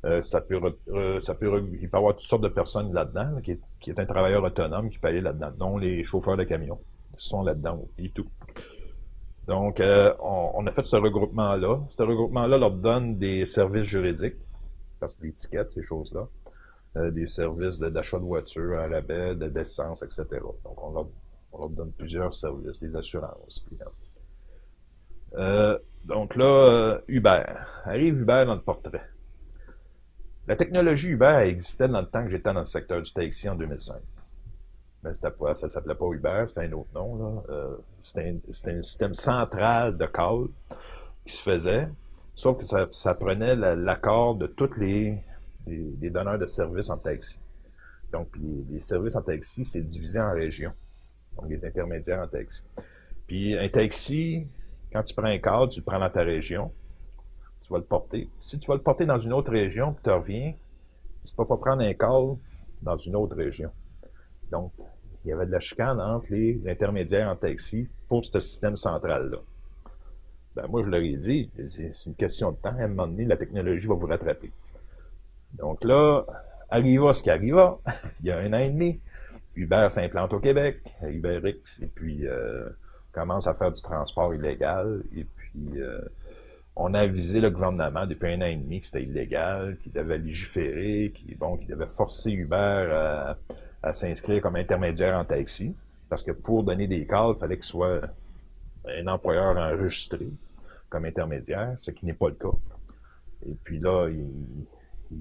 Euh, ça peut, il peut y avoir toutes sortes de personnes là-dedans, qui, est, qui, est, un travailleur autonome qui peut aller là-dedans, dont les chauffeurs de camions sont là-dedans et tout. Donc, euh, on, a fait ce regroupement-là. Ce regroupement-là leur donne des services juridiques, parce que l'étiquette, ces choses-là, euh, des services d'achat de, voitures à rabais, d'essence, etc. Donc, on leur, on leur, donne plusieurs services, des assurances. donc là, Uber. Arrive Uber dans le portrait. La technologie Uber existait dans le temps que j'étais dans le secteur du taxi en 2005. Mais pas, ça s'appelait pas Uber, c'était un autre nom. Euh, c'était un, système central de call qui se faisait, sauf que ça, prenait l'accord de tous les, donneurs de services en taxi. Donc, les, services en taxi, c'est divisé en régions. Donc, les intermédiaires en taxi. Puis, un taxi, quand tu prends un call, tu le prends dans ta région tu vas le porter. Si tu vas le porter dans une autre région, puis tu reviens, tu ne peux pas prendre un call dans une autre région. Donc, il y avait de la chicane entre les intermédiaires en taxi pour ce système central-là. Ben, moi, je leur ai dit, c'est une question de temps. À un moment donné, la technologie va vous rattraper. Donc là, arriva ce qui arriva. [LAUGHS] il y a un an et demi, Uber s'implante au Québec, UberX, et puis euh, commence à faire du transport illégal. Et puis, euh, on a avisé le gouvernement depuis un an et demi que c'était illégal, qu'il devait légiférer, qu'il bon, devait forcer Uber à, s'inscrire comme intermédiaire en taxi. Parce que pour donner des calls, il fallait qu'il soit un employeur enregistré comme intermédiaire, ce qui n'est pas le cas. Et puis là, il,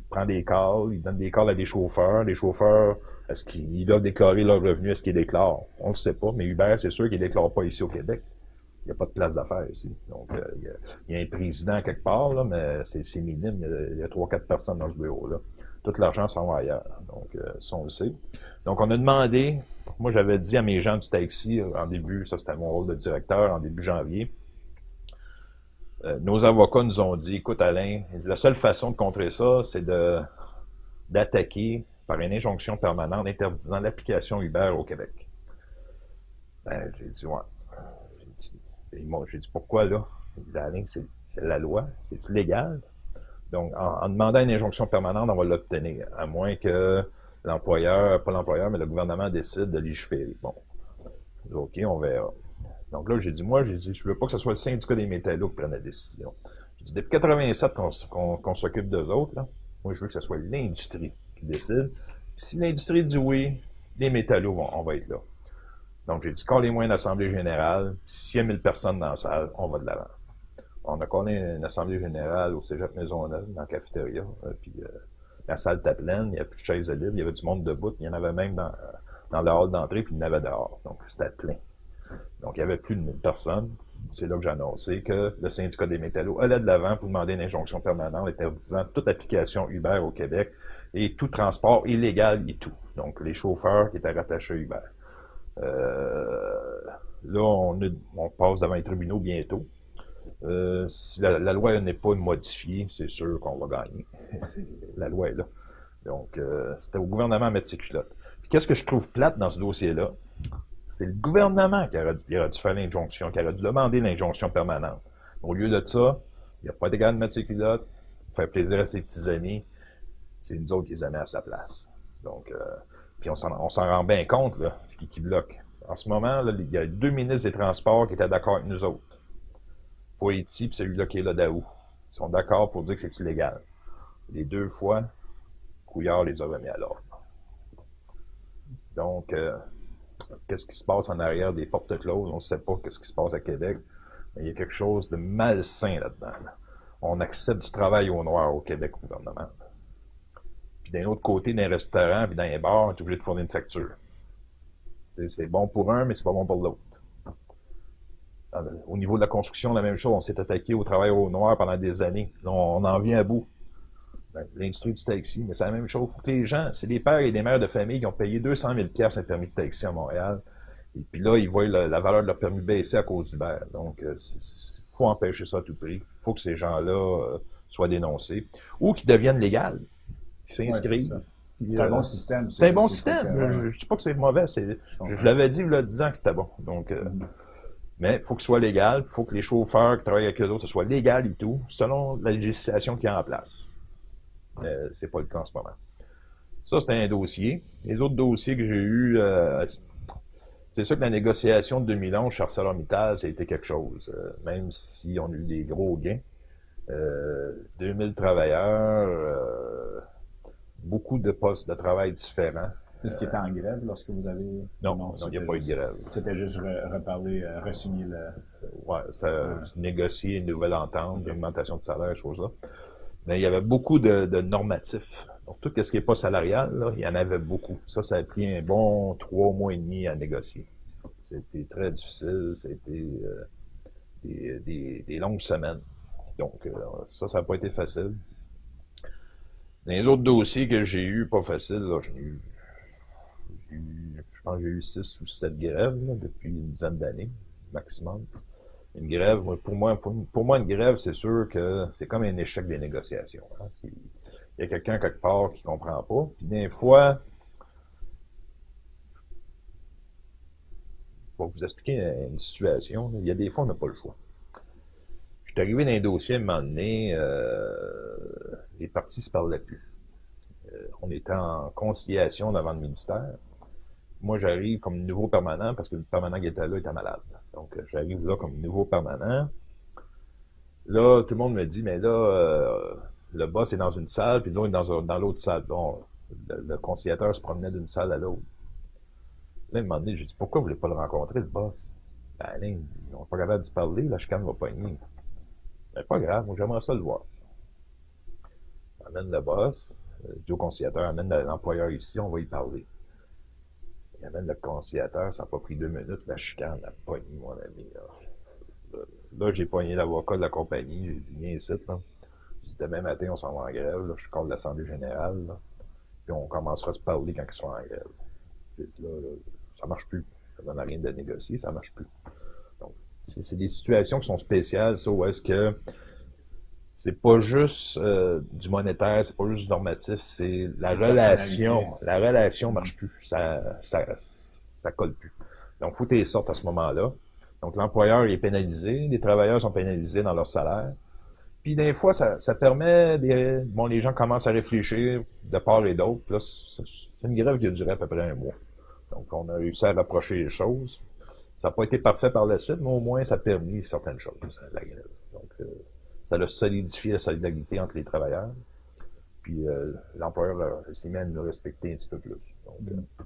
prend des calls, il donne des calls à des chauffeurs. Les chauffeurs, est-ce qu'ils doivent déclarer leur revenu? Est-ce qu'ils déclarent? On ne sait pas, mais Uber, c'est sûr qu'ils ne déclarent pas ici au Québec il n'y a pas de place d'affaires ici. Donc, euh, il, y a, un président quelque part, là, mais c'est minime. Il y a trois, quatre personnes dans ce bureau-là. Tout l'argent s'en va ailleurs. Donc, euh, ça, on le sait. Donc, on a demandé, moi, j'avais dit à mes gens du taxi euh, en début, ça c'était mon rôle de directeur, en début janvier, nos avocats nous ont dit, écoute Alain, la seule façon de contrer ça, c'est d'attaquer par une injonction permanente interdisant l'application Uber au Québec. Ben, j'ai dit, ouais. J'ai dit, pourquoi là? Il dit, Alain, c'est la loi, c'est légal? Donc, en, demandant une injonction permanente, on va l'obtenir, à moins que l'employeur, pas l'employeur, mais le gouvernement décide de légiférer. Bon, OK, on verra. Donc là, j'ai dit, moi, j'ai dit, je veux pas que ce soit le syndicat des métallos qui prenne la décision. J'ai dit, depuis 87 qu'on s'occupe d'eux autres, là, moi, je veux que ce soit l'industrie qui décide. si l'industrie dit oui, les métallos, vont, on va être là. Donc, j'ai dit, quand les moyens d'assemblée générale, s'il y a 1000 personnes dans la salle, on va de l'avant. On a connu une assemblée générale au Cégep Maisonneuve, dans la cafétéria, euh, puis euh, la salle était pleine, il n'y avait plus de chaises de libre, il y avait du monde debout, il y en avait même dans, dans le hall d'entrée, puis il y en avait dehors. Donc, c'était plein. Donc, il y avait plus de 1000 personnes. C'est là que j'ai annoncé que le syndicat des métallos allait de l'avant pour demander une injonction permanente interdisant toute application Uber au Québec et tout transport illégal et tout. Donc, les chauffeurs qui étaient rattachés à Uber. Euh, là, on, on, passe devant les tribunaux bientôt. Euh, si la, loi n'est pas modifiée, c'est sûr qu'on va gagner. [LAUGHS] [LAUGHS] la loi est là. Donc, euh, c'était au gouvernement à mettre ses culottes. Puis qu'est-ce que je trouve plate dans ce dossier-là? C'est le gouvernement qui aurait, dû faire l'injonction, qui aurait dû demander l'injonction permanente. Au lieu de ça, il n'y a pas d'égal de mettre ses culottes, faire plaisir à ses petits amis. C'est nous autres qui les a mis à sa place. Donc, euh, puis on s'en rend bien compte, là, ce qui, qui bloque. En ce moment, il y a deux ministres des Transports qui étaient d'accord avec nous autres. Haïti puis celui-là qui est là d'Aou. Ils sont d'accord pour dire que c'est illégal. Les deux fois, Couillard les a remis à l'ordre. Donc, euh, qu'est-ce qui se passe en arrière des portes closes? On ne sait pas qu'est-ce qui se passe à Québec. Mais il y a quelque chose de malsain là-dedans. On accepte du travail au noir au Québec au gouvernement. Puis d'un autre côté, dans les restaurants puis dans les bars, on est obligé de fournir une facture. C'est bon pour un, mais c'est pas bon pour l'autre. Au niveau de la construction, la même chose. On s'est attaqué au travail au noir pendant des années. on en vient à bout. Ben, l'industrie du taxi, mais c'est la même chose. Faut que les gens, c'est des pères et des mères de famille qui ont payé 200 000 un permis de taxi à Montréal. Et puis là, ils voient la, valeur de leur permis baisser à cause d'Uber. Donc, il euh, faut empêcher ça à tout prix. Il faut que ces gens-là euh, soient dénoncés. Ou qu'ils deviennent légaux. Qu'ils s'inscrivent. c'est un bon système. C'est un bon système. Je ne dis pas que c'est mauvais. Je, l'avais dit il y a 10 ans que c'était bon. Donc, euh, mm. Mais il faut que ce soit légal, il faut que les chauffeurs qui travaillent avec eux autres, ce soit légal et tout, selon la législation qui est en place. Mais c'est pas le cas en ce moment. Ça, c'était un dossier. Les autres dossiers que j'ai eus, euh, c'est sûr que la négociation de 2011 chez ArcelorMittal, ça a été quelque chose. Euh, même si on a eu des gros gains. 2000 euh, travailleurs, beaucoup de postes de travail différents. Est-ce qu'il était en grève lorsque vous avez... Non, il n'y a pas eu de grève. C'était juste reparler, re re-signer le... Oui, ça, négocier une nouvelle entente, une augmentation de salaire, choses-là. Mais il y avait beaucoup de, normatifs. Donc, tout ce qui n'est pas salarial, il y en avait beaucoup. Ça, ça a pris un bon trois mois et demi à négocier. C'était très difficile, c'était euh, des, des, longues semaines. Donc, euh, ça, ça n'a pas été facile. les autres dossiers que j'ai eus, pas facile, j'ai eu je pense que j'ai eu six ou sept grèves depuis une dizaine d'années, maximum. Une grève, pour moi, pour, moi, une grève, c'est sûr que c'est comme un échec des négociations. Hein. Il y a quelqu'un quelque part qui comprend pas. Puis des fois, pour vous expliquer une situation, il y a des fois, on n'a pas le choix. Je suis arrivé dans un dossier à un moment donné, euh, les partis ne se parlaient plus. Euh, on était en conciliation devant le ministère moi, j'arrive comme nouveau permanent parce que le permanent qui était là était malade. Donc, euh, j'arrive là comme nouveau permanent. Là, tout le monde me dit, mais là, euh, le boss est dans une salle, puis l'autre est dans, l'autre salle. Bon, le, conciliateur se promenait d'une salle à l'autre. Là, il m'a dit, j'ai dit, pourquoi vous voulez pas le rencontrer, le boss? Ben, il dit, on n'est pas capable d'y parler, la chicane va pogner. Ben, pas grave, moi, j'aimerais ça le voir. Amène le boss, euh, au conciliateur, amène l'employeur ici, on va y parler. Il amène le conciliateur, ça n'a pas pris deux minutes, la chicane a pogné, mon ami. Là, j'ai pogné l'avocat de la compagnie, j'ai dit, viens ici, là. J'ai demain matin, on s'en va en grève, là. je de l'Assemblée générale, puis on commencera à se parler quand ils sont en grève. J'ai dit, là, là, ça marche plus. Ça donne rien de négocier, ça marche plus. Donc, c'est des situations qui sont spéciales, ça, où est-ce que c'est pas juste euh, du monétaire, c'est pas juste du normatif, c'est la, relation. La relation marche plus. Ça, ça, ça colle plus. Donc, faut que tu sortes à ce moment-là. Donc, l'employeur est pénalisé, les travailleurs sont pénalisés dans leur salaire. Puis des fois, ça, ça permet, des, bon, les gens commencent à réfléchir de part et d'autre. Là, c'est une grève qui a duré à peu près un mois. Donc, on a réussi à rapprocher les choses. Ça n'a pas été parfait par la suite, mais au moins, ça a permis certaines choses, la grève. Donc, euh, ça a solidifié la solidarité entre les travailleurs. Puis euh, l'employeur s'est mis à nous respecter un petit peu plus. Donc, euh,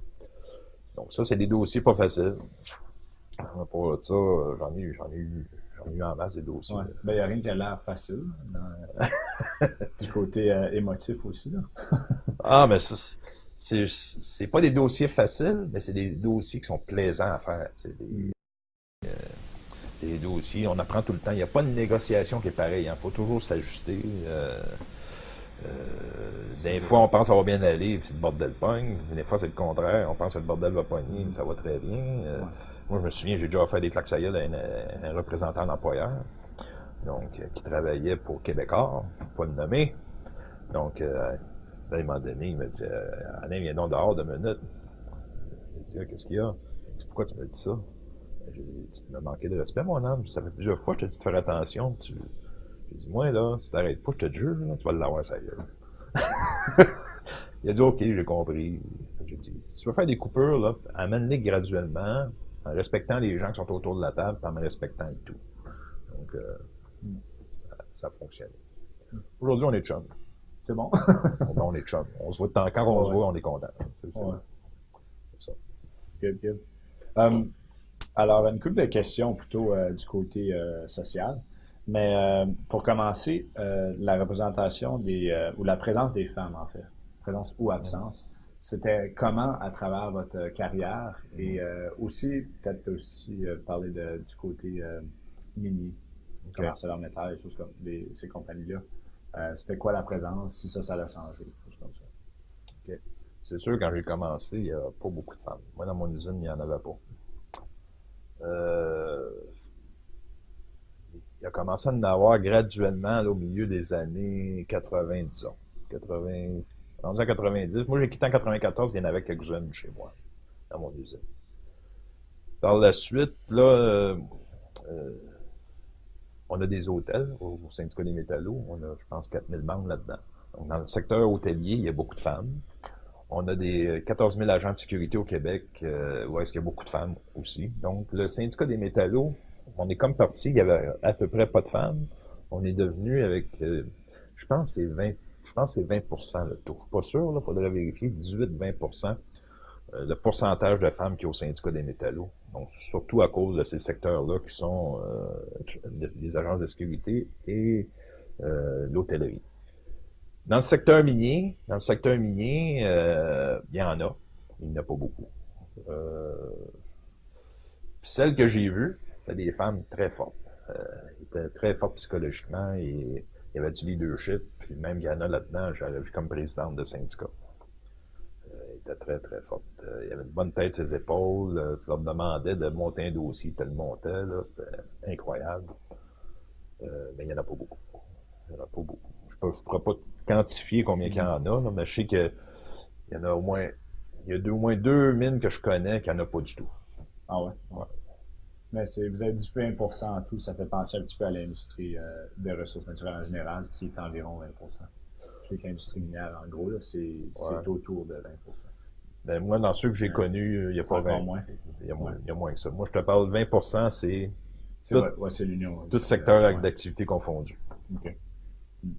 donc ça, c'est des dossiers pas faciles. Pour ça, j'en ai, j'en ai eu J'en ai eu en masse des dossiers. Ouais. Ben, il n'y a rien qui a l'air facile. [LAUGHS] du côté euh, émotif aussi. Là. [LAUGHS] ah, mais ça, c'est, pas des dossiers faciles, mais c'est des dossiers qui sont plaisants à faire. Des, euh, des dossiers, on apprend tout le temps. Il n'y a pas de négociation qui est pareille. Il hein. faut toujours s'ajuster. Euh, euh, des fois, on pense que ça va bien aller, puis le bordel pogne. Des fois, c'est le contraire. On pense que le bordel va pogner, mais ça va très bien. Euh, moi, je me souviens, j'ai déjà fait des claques à un, représentant d'employeur, donc, qui travaillait pour Québécois, pas le nommer. Donc, à un moment donné, il me dit, Alain, viens donc dehors deux minutes. Je dit, qu'est-ce qu'il y a? Pourquoi tu me dis ça? J'ai dit, tu m'as manqué de respect, mon homme. Ça fait plusieurs fois que je te dis de faire attention. Tu, j'ai dit, moi, là, si t'arrêtes pas, je te jure, là, tu vas l'avoir, ça gueule. [LAUGHS] il a dit, OK, j'ai compris. J'ai dit, si tu veux faire des coupures, là, amène-les graduellement, en respectant les gens qui sont autour de la table, en me respectant et tout. Donc, euh, ça, ça fonctionne. Aujourd'hui, on est chum. C'est bon. [LAUGHS] on est chum. On se voit de temps. Quand on se voit, on est content. C'est ça. Good, good. Um, alors, une couple de questions plutôt euh, du côté euh, social. Mais euh, pour commencer, la représentation des ou la présence des femmes en fait, présence ou absence, c'était comment à travers votre carrière et aussi peut-être aussi parler de, du côté mini, okay. leur métal, des choses comme ces compagnies-là. c'était quoi la présence, si ça, ça a changé, des choses comme ça. Okay. C'est sûr, quand j'ai commencé, il n'y a pas beaucoup de femmes. Moi, dans mon usine, il n'y en avait pas. Euh, il a commencé à en avoir graduellement au milieu des années 80, disons. 80, en 90. Moi, j'ai quitté en 94, il y en avait quelques-unes chez moi, dans mon usine. Par la suite, là, euh, euh, on a des hôtels au syndicat des métallos. On a, je pense, 4000 membres là-dedans. dans le secteur hôtelier, il y a beaucoup de femmes. On a des 14 000 agents de sécurité au Québec, euh, où est-ce qu'il y a beaucoup de femmes aussi. Donc, le syndicat des métallos, on est comme parti, il y avait à peu près pas de femmes. On est devenu avec, euh, je pense c'est 20, je pense c'est 20% le taux. Je suis pas sûr, il faudrait vérifier, 18-20% euh, le pourcentage de femmes qui est au syndicat des métallos. Donc, surtout à cause de ces secteurs-là qui sont euh, les agences de sécurité et l'hôtellerie. Dans le secteur minier, dans le secteur minier, il y en a. Il n'y en a pas beaucoup. celles que j'ai vues, c'était des femmes très fortes. Euh, étaient très fortes psychologiquement et il y avait du leadership. Puis même Yana là-dedans, j'avais vu comme présidente de syndicat. Euh, elle était très, très forte. Euh, il avait une bonne tête ses épaules. Euh, tu leur demandais de monter un dossier, tu le montais. C'était incroyable. Euh, mais il n'y en a pas beaucoup. Il n'y en a pas beaucoup. Je ne pourrais pas quantifier combien il y en a, mais je sais qu'il y en a au moins il y a deux, au moins deux mines que je connais qui n'en a pas du tout. Ah ouais? Ouais. Mais vous avez dit 20 en tout, ça fait penser un petit peu à l'industrie euh, des ressources naturelles en général, qui est environ 20% Je sais que l'industrie minière, en gros, c'est autour de 20% ben, Moi, dans ceux que j'ai connus, il n'y a pas 20. Moins. Il y, a moins, il y a moins que ça. Moi, je te parle de 20% c'est tout, l'union. Tout secteur d'activité confondu. OK.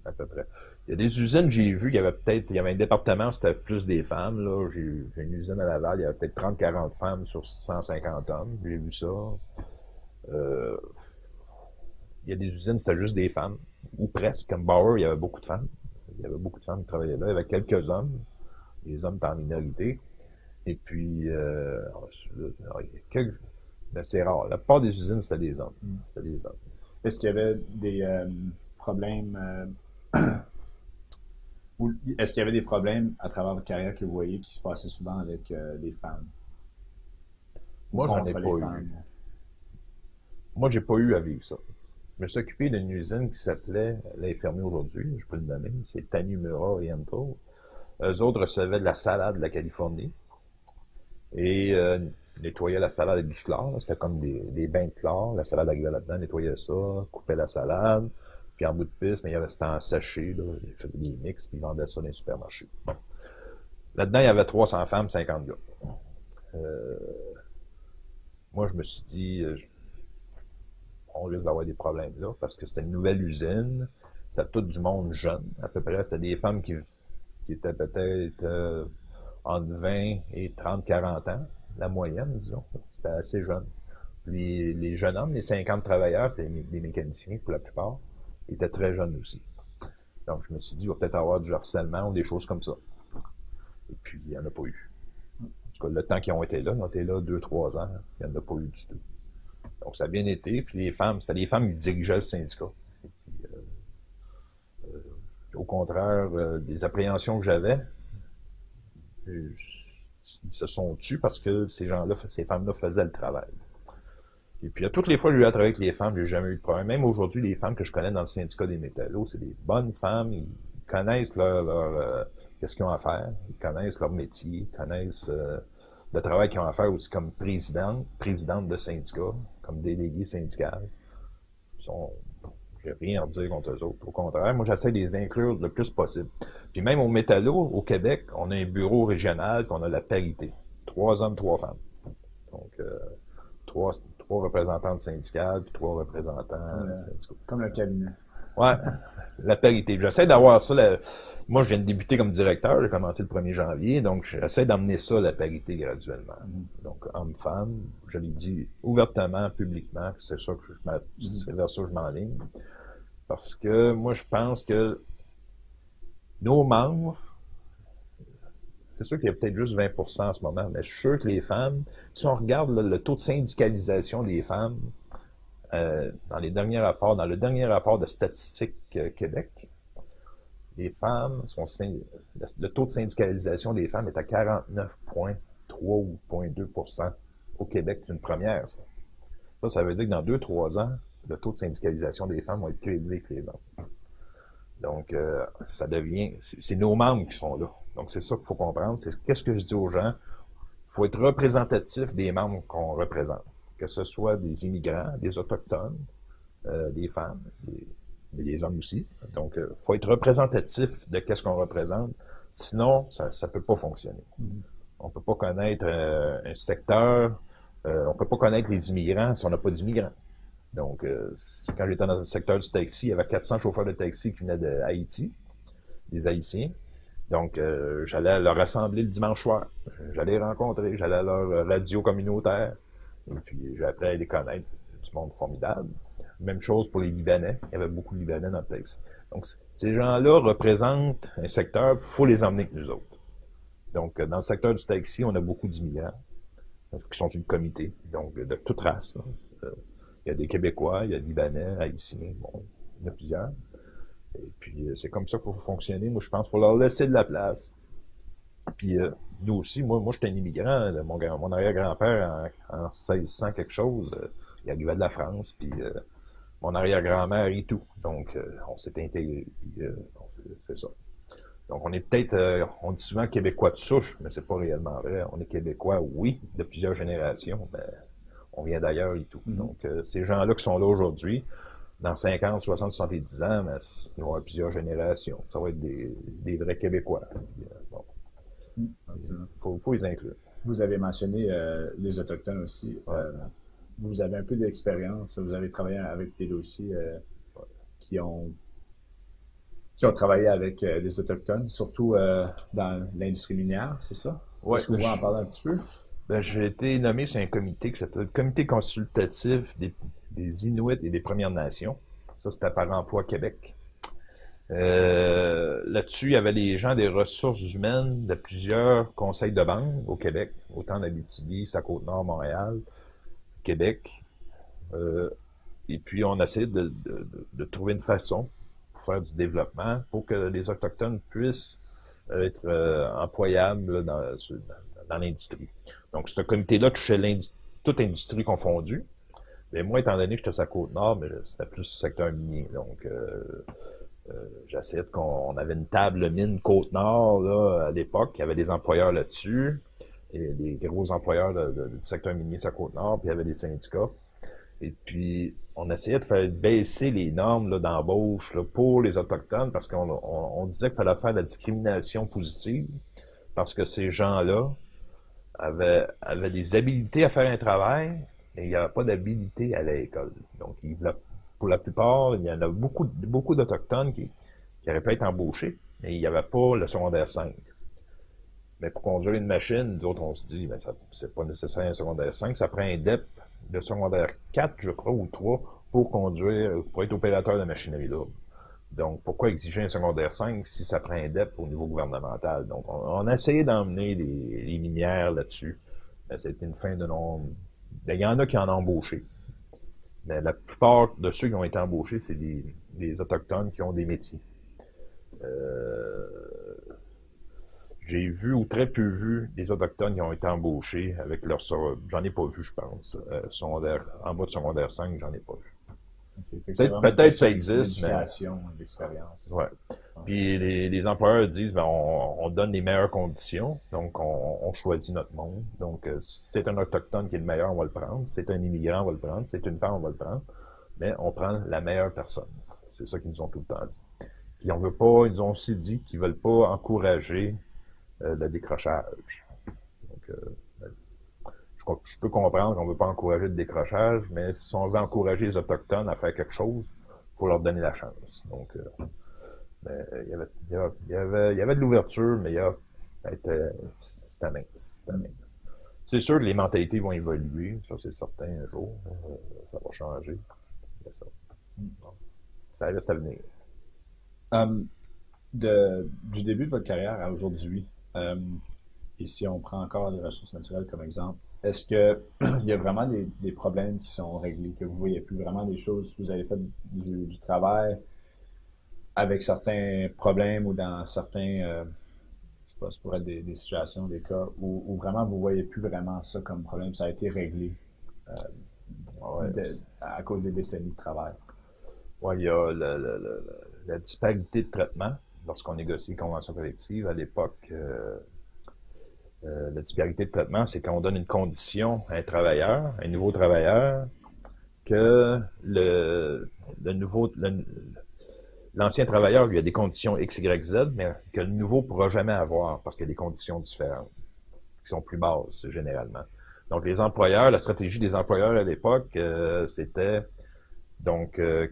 À peu près. Il y a des usines, j'ai vu, il y avait peut-être, il y avait un département, c'était plus des femmes, là. J'ai une usine à Laval, il y avait peut-être 30-40 femmes sur 150 hommes. J'ai vu ça. Euh, il y a des usines, c'était juste des femmes. Ou presque. Comme Bauer, il y avait beaucoup de femmes. Il y avait beaucoup de femmes qui travaillaient là. Il y avait quelques hommes. Les hommes en minorité. Et puis, euh, c'est rare. La plupart des usines, c'était des hommes. Mm. C'était des hommes. Est-ce qu'il y avait des euh, problèmes euh, [CLEARS THROAT] est-ce qu'il y avait des problèmes à travers votre carrière que vous voyez qui se passaient souvent avec euh, les femmes? Moi, j'en ai pas eu. Moi, j'ai pas eu à vivre ça. Je me suis occupé d'une usine qui s'appelait, l'infirmier aujourd'hui, je peux le nommer, c'est Tanimura Oriental. Eux autres recevaient de la salade de la Californie. Et euh, nettoyais la salade avec du chlore. C'était comme des, bains de chlore. La salade arrivait là-dedans, nettoyait ça, coupait la salade. Puis en bout de piste, mais il c'était en sachet. Là. Il faisait des mix, puis il vendait ça dans les supermarchés. Là-dedans, il y avait 300 femmes, 50 gars. Euh, moi, je me suis dit, euh, on risque d'avoir des problèmes là, parce que c'était une nouvelle usine. C'était tout du monde jeune. À peu près, c'était des femmes qui, étaient peut-être euh, entre 20 et 30, 40 ans, la moyenne, disons. C'était assez jeune. Les, jeunes hommes, les 50 travailleurs, c'était des mécaniciens pour la plupart, ils étaient très jeunes aussi. Donc, je me suis dit, il va peut-être avoir du harcèlement ou des choses comme ça. Et puis, il n'y en a pas eu. En tout cas, le temps qu'ils ont été là, ils ont été là deux, trois ans, il n'y en a pas eu du tout. Donc, ça a bien été. Puis les femmes, c'était les femmes qui dirigeaient le syndicat. Euh, euh, au contraire, euh, des appréhensions que j'avais, ils se sont tus parce que ces gens-là, ces femmes-là faisaient le travail. Et puis, à toutes les fois j'ai eu à travailler avec les femmes, j'ai jamais eu de problème. Même aujourd'hui, les femmes que je connais dans le syndicat des métallos, c'est des bonnes femmes. Ils connaissent leur, leur qu'est-ce qu'ils ont à faire. Ils connaissent leur métier, ils connaissent le travail qu'ils ont à faire aussi comme présidente, présidente de syndicat comme délégués syndicales. Sont, j'ai rien à dire contre eux autres. Au contraire, moi, j'essaie de les inclure le plus possible. Puis même au Métallo, au Québec, on a un bureau régional qu'on a la parité. Trois hommes, trois femmes. Donc, euh, trois, trois représentantes syndicales, puis trois représentants syndicaux. Comme le cabinet. Ouais la parité. J'essaie d'avoir ça. Moi, je viens de débuter comme directeur, j'ai commencé le 1er janvier, donc j'essaie d'amener ça, la parité, graduellement. Mm-hmm. Donc, homme-femme, je l'ai dit ouvertement, publiquement, c'est ça que je mm-hmm. c'est vers ça que je m'enligne. Parce que moi, je pense que nos membres, c'est sûr qu'il y a peut-être juste 20% en ce moment, mais je suis sûr que les femmes, si on regarde le taux de syndicalisation des femmes, euh, dans les derniers rapports, dans le dernier rapport de Statistique euh, Québec, les femmes sont le taux de syndicalisation des femmes est à 49,3 ou 0,2% au Québec. C'est une première, ça. Ça, ça veut dire que dans 2-3 ans, le taux de syndicalisation des femmes va être plus élevé que les hommes. Donc, euh, ça devient, c'est nos membres qui sont là. Donc, c'est ça qu'il faut comprendre. C'est qu'est-ce que je dis aux gens? Il faut être représentatif des membres qu'on représente que ce soit des immigrants, des autochtones, euh, des femmes, des, mais des hommes aussi. Donc, il euh, faut être représentatif de qu'est-ce qu'on représente. Sinon, ça ne peut pas fonctionner. Mm-hmm. On ne peut pas connaître euh, un secteur, on ne peut pas connaître les immigrants si on n'a pas d'immigrants. Donc, quand j'étais dans le secteur du taxi, il y avait 400 chauffeurs de taxi qui venaient d'Haïti, des Haïtiens. Donc, j'allais leur rassembler le dimanche soir. J'allais les rencontrer, j'allais à leur radio communautaire. Et puis, j'ai appris à les connaître. Du monde formidable. Même chose pour les Libanais. Il y avait beaucoup de Libanais dans le texte. Donc, ces gens-là représentent un secteur, il faut les emmener avec nous autres. Donc, dans le secteur du taxi, on a beaucoup d'immigrants qui sont une comité, donc de toute race. Euh, il y a des Québécois, il y a des Libanais, Haïtiens, bon, il y en a plusieurs. Et puis, euh, c'est comme ça qu'il faut fonctionner. Moi, je pense, pour leur laisser de la place. Puis, euh, nous aussi, moi, moi j'étais un immigrant. mon, arrière-grand-père, en, en 1600 quelque chose, euh, il arrivait de la France, puis euh, mon arrière-grand-mère et tout. Donc, on s'est intégré, c'est ça. Donc, on est peut-être, on dit souvent québécois de souche, mais c'est pas réellement vrai. On est québécois, oui, de plusieurs générations, mais on vient d'ailleurs et tout. Mm-hmm. Donc, ces gens-là qui sont là aujourd'hui, dans 50, 60, 70 ans, mais ils vont avoir plusieurs générations. Ça va être des, des vrais Québécois. Il faut, les inclure. Vous avez mentionné euh, les Autochtones aussi. Euh, vous avez un peu d'expérience. Vous avez travaillé avec des dossiers euh, qui ont qui ont travaillé avec des Autochtones, surtout dans l'industrie minière, c'est ça? Est-ce que vous pouvez en parler un petit peu? Ben, j'ai été nommé sur un comité qui s'appelle le Comité consultatif des, Inuits et des Premières Nations. Ça, c'était par Emploi Québec. Euh, là-dessus, il y avait les gens des ressources humaines de plusieurs conseils de banque au Québec, autant d'Abitibi, sa Côte-Nord, Montréal, Québec. Euh, et puis, on essaie de, de, trouver une façon pour faire du développement pour que les Autochtones puissent être euh, employables dans, dans l'industrie. Donc, ce comité-là touchait toute industrie confondue. Mais moi, étant donné que j'étais à Côte-Nord, c'était plus secteur minier. Donc, euh, J'essaie qu'on avait une table mine Côte-Nord là, à l'époque, il y avait des employeurs là-dessus. et les gros employeurs du secteur minier sur Côte-Nord, puis il y avait des syndicats. Et puis, on essayait de faire baisser les normes d'embauche pour les Autochtones parce qu'on disait qu'il fallait faire de la discrimination positive parce que ces gens-là avaient, avaient des habilités à faire un travail, mais il n'y avait pas d'habilité à l'école. Donc, pour la plupart, il y en a beaucoup, beaucoup d'Autochtones qui, qui auraient pu être embauchés, mais il n'y avait pas le secondaire 5. Mais pour conduire une machine, nous autres, on se dit, ben, ça, c'est pas nécessaire un secondaire 5, ça prend un DEP de secondaire 4, je crois, ou 3, pour conduire, pour être opérateur de machinerie lourde. Donc, pourquoi exiger un secondaire 5 si ça prend un DEP au niveau gouvernemental? Donc, on, a essayé d'emmener les, minières là-dessus. C'était une fin de non... Ben, il y en a qui en ont embauché. Mais la plupart de ceux qui ont été embauchés, c'est des, des Autochtones qui ont des métiers. Euh, j'ai vu ou très peu vu des Autochtones qui ont été embauchés avec leur... J'en ai pas vu, je pense. Euh, secondaire, en bas de secondaire 5, j'en ai pas vu. Peut-être ça existe, mais... l'expérience. Ouais. Puis les, employeurs disent, ben, on, donne les meilleures conditions, donc on, choisit notre monde. Donc, euh, c'est un autochtone qui est le meilleur, on va le prendre. C'est un immigrant, on va le prendre. C'est une femme, on va le prendre. Mais on prend la meilleure personne. C'est ça qu'ils nous ont tout le temps dit. Puis on veut pas, ils ont aussi dit qu'ils veulent pas encourager euh, le décrochage. Donc, euh, je, peux comprendre qu'on ne veut pas encourager le décrochage, mais si on veut encourager les Autochtones à faire quelque chose, il faut leur donner la chance. Donc, euh, il, y avait, il, y avait, il y avait de l'ouverture, mais il y a, c'était mince. C'est sûr que les mentalités vont évoluer, ça c'est certain un jour. Euh, ça va changer. Ça, ça reste à venir. Du début de votre carrière à aujourd'hui, et si on prend encore les ressources naturelles comme exemple, est-ce qu'il [CLEARS THROAT] y a vraiment des, problèmes qui sont réglés, que vous voyez plus vraiment des choses, vous avez fait du, travail avec certains problèmes ou dans certains, euh, je sais pas, ça pourrait être des, situations, des cas où, vraiment vous voyez plus vraiment ça comme problème, ça a été réglé euh, à cause des décennies de travail? Oui, il y a la disparité de traitement lorsqu'on négocie une convention collective. À l'époque, euh, euh, la disparité de traitement, c'est qu'on donne une condition à un travailleur, un nouveau travailleur, que le nouveau, l'ancien travailleur lui a des conditions X, Y, Z, mais que le nouveau ne pourra jamais avoir parce qu'il y a des conditions différentes, qui sont plus basses généralement. Donc les employeurs, la stratégie des employeurs à l'époque, euh, c'était donc euh,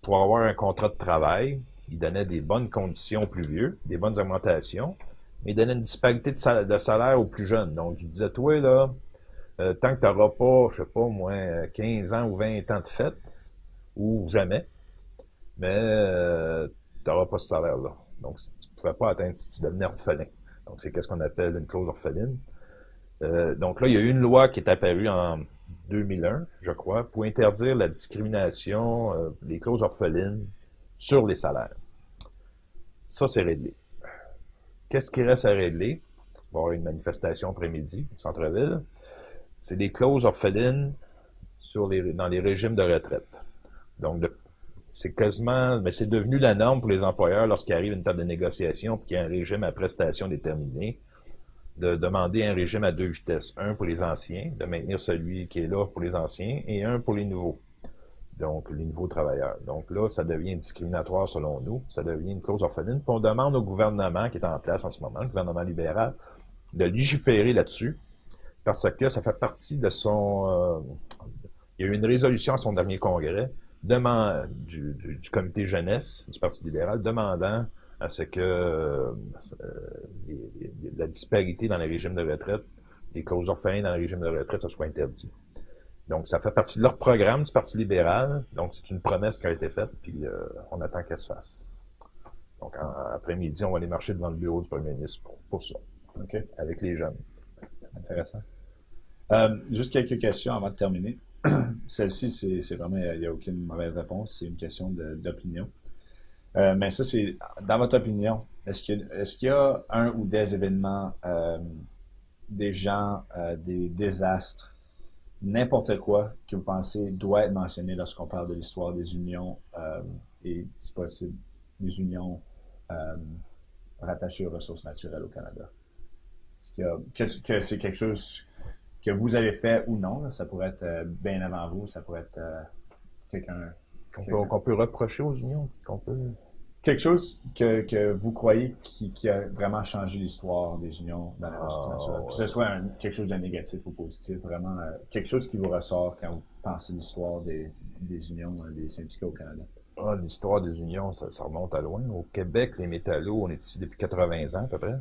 pour avoir un contrat de travail, ils donnaient des bonnes conditions aux plus vieux, des bonnes augmentations, mais il donnait une disparité de salaire, aux plus jeunes. Donc, il disait, toi, là, euh, tant que tu n'auras pas, je sais pas, moins 15 ans ou 20 ans de fête, ou jamais, mais euh, tu n'auras pas ce salaire-là. Donc, tu ne pouvais pas atteindre si tu devenais orphelin. Donc, c'est ce qu'on appelle une clause orpheline. Euh, donc là, il y a eu une loi qui est apparue en 2001, je crois, pour interdire la discrimination, les clauses orphelines sur les salaires. Ça, c'est réglé. Qu'est-ce qui reste à régler? Il va avoir une manifestation après-midi au centre-ville. C'est des clauses orphelines dans les régimes de retraite. Donc, c'est quasiment, mais c'est devenu la norme pour les employeurs lorsqu'il arrive une table de négociation et qu'il y a un régime à prestation déterminé, de demander un régime à deux vitesses. Un pour les anciens, de maintenir celui qui est là pour les anciens, et un pour les nouveaux donc les nouveaux travailleurs. Donc là, ça devient discriminatoire selon nous, ça devient une clause orpheline. Puis on demande au gouvernement qui est en place en ce moment, le gouvernement libéral, de légiférer là-dessus, parce que ça fait partie de son... Euh, il y a eu une résolution à son dernier congrès demande, du, comité jeunesse du Parti libéral demandant à ce que euh, la disparité dans les régimes de retraite, les clauses orphelines dans les régimes de retraite, ça soit interdit. Donc, ça fait partie de leur programme du Parti libéral. Donc, c'est une promesse qui a été faite, puis euh, on attend qu'elle se fasse. Donc, après-midi, on va aller marcher devant le bureau du premier ministre pour, ça. Avec les jeunes. Intéressant. Euh, juste quelques questions avant de terminer. [CLEARS THROAT] Celle-ci, c'est vraiment, il n'y a aucune mauvaise réponse. C'est une question d'opinion. Euh, mais ça, c'est, dans votre opinion, est-ce qu'il y, y, a un ou des événements, des gens, des désastres n'importe quoi que vous pensez doit être mentionné lorsqu'on parle de l'histoire des unions euh, et, si possible, des unions euh, rattachées aux ressources naturelles au Canada? que, que c'est quelque chose que vous avez fait ou non. Ça pourrait être euh, bien avant vous, ça pourrait être euh, quelqu'un... Qu'on peut, reprocher aux unions, qu'on peut... Quelque chose que, que vous croyez qui, qui, a vraiment changé l'histoire des unions dans la ah, Que ce soit quelque chose de négatif ou positif, vraiment euh, quelque chose qui vous ressort quand vous pensez l'histoire des, des unions, des syndicats au Canada? Ah, l'histoire des unions, ça, ça, remonte à loin. Au Québec, les métallos, on est ici depuis 80 ans à peu près.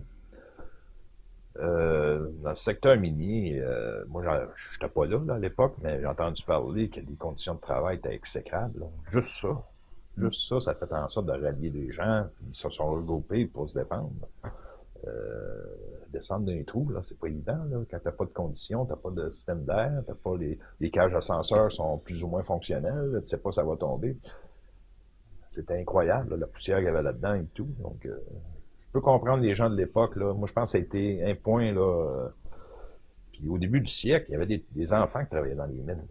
Euh, dans le secteur minier, euh, moi, je n'étais pas là, à l'époque, mais j'ai entendu parler que les conditions de travail étaient exécrables. Juste ça. Juste ça, ça fait en sorte de rallier les gens, puis ils se sont regroupés pour se défendre. Euh, descendre d'un trou, là, c'est pas évident. Là. Quand t'as pas de conditions, t'as pas de système d'air, t'as pas les, les cages ascenseurs sont plus ou moins fonctionnelles, tu sais pas ça va tomber. C'était incroyable, la poussière qu'il y avait là-dedans et tout. Donc, euh, je peux comprendre les gens de l'époque. Là. Moi, je pense que ça a été un point. Là, euh, puis au début du siècle, il y avait des, enfants qui travaillaient dans les mines.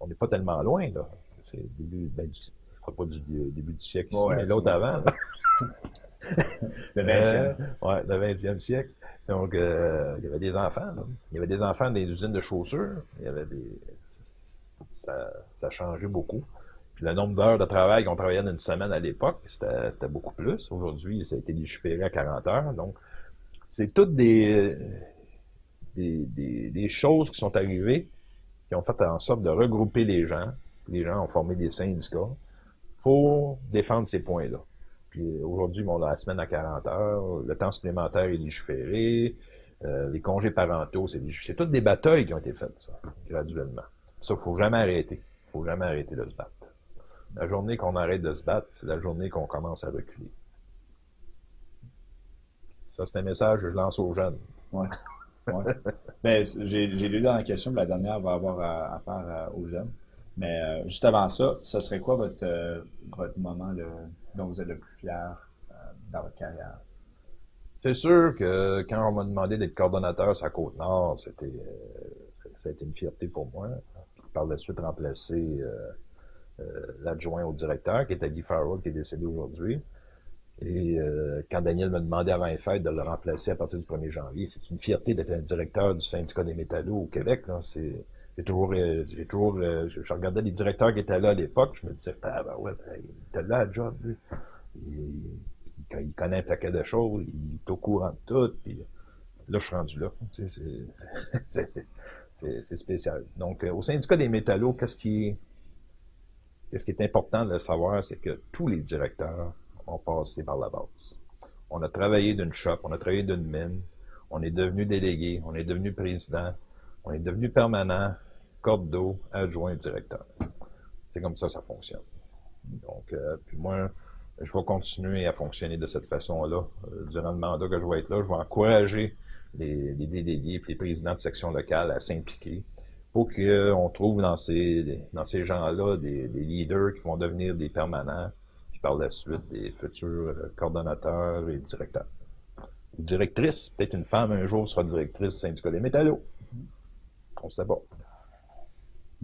On n'est pas tellement loin. là. C'est début, ben, du, je crois pas du, début du siècle mais l'autre avant. [LAUGHS] le 20e. Euh, le 20e siècle. Donc, euh, il y avait des enfants. Il y avait des enfants dans des usines de chaussures. Il y avait des... Ça, ça a changé beaucoup. Puis le nombre d'heures de travail qu'on travaillait dans une semaine à l'époque, c'était beaucoup plus. Aujourd'hui, ça a été légiféré à 40 heures. Donc, c'est toutes des, des, des, choses qui sont arrivées qui ont fait en sorte de regrouper les gens. Les gens ont formé des syndicats pour défendre ces points-là. Puis aujourd'hui, la semaine à 40 heures, le temps supplémentaire est légiféré, euh, les congés parentaux, c'est C'est toutes des batailles qui ont été faites, ça, graduellement. Ça, faut jamais arrêter. faut jamais arrêter de se battre. La journée qu'on arrête de se battre, c'est la journée qu'on commence à reculer. Ça, c'est un message que je lance aux jeunes. Oui. Ouais. [LAUGHS] Ben, j'ai lu dans la question, la dernière va avoir à, faire euh, aux jeunes. Mais euh, juste avant ça, ce serait quoi votre, euh, moment dont vous êtes le plus fier dans votre carrière? C'est sûr que quand on m'a demandé d'être coordonnateur à Côte-Nord, c'était ça a été une fierté pour moi. Par la suite, remplacer euh, l'adjoint au directeur, qui était Guy Farrell, qui est décédé aujourd'hui. Et euh, quand Daniel me demandait avant les fêtes de le remplacer à partir du 1er janvier, c'est une fierté d'être un directeur du syndicat des métallos au Québec. C'est, j'ai toujours, euh, j'ai toujours, je, regardais les directeurs qui étaient là à l'époque, je me disais, ah ben ouais, ben, il était là à job, lui. Il, il, connaît un paquet de choses, il est au courant de tout, puis là, je suis rendu là. [LAUGHS] C'est, spécial. Donc, au syndicat des métallos, qu'est-ce qui, et ce qui est important de savoir, c'est que tous les directeurs ont passé par la base. On a travaillé d'une shop, on a travaillé d'une mine, on est devenu délégué, on est devenu président, on est devenu permanent, corde d'eau, adjoint, directeur. C'est comme ça ça fonctionne. Donc, euh, puis moi, je vais continuer à fonctionner de cette façon-là. Euh, durant le mandat que je vais être là, je vais encourager les, les délégués et les présidents de section locale à s'impliquer faut qu'on trouve dans ces, gens-là des, des, leaders qui vont devenir des permanents, puis par la suite des futurs euh, coordonnateurs et directeurs. Directrice, peut-être une femme un jour sera directrice du syndicat des métallos. On sait pas.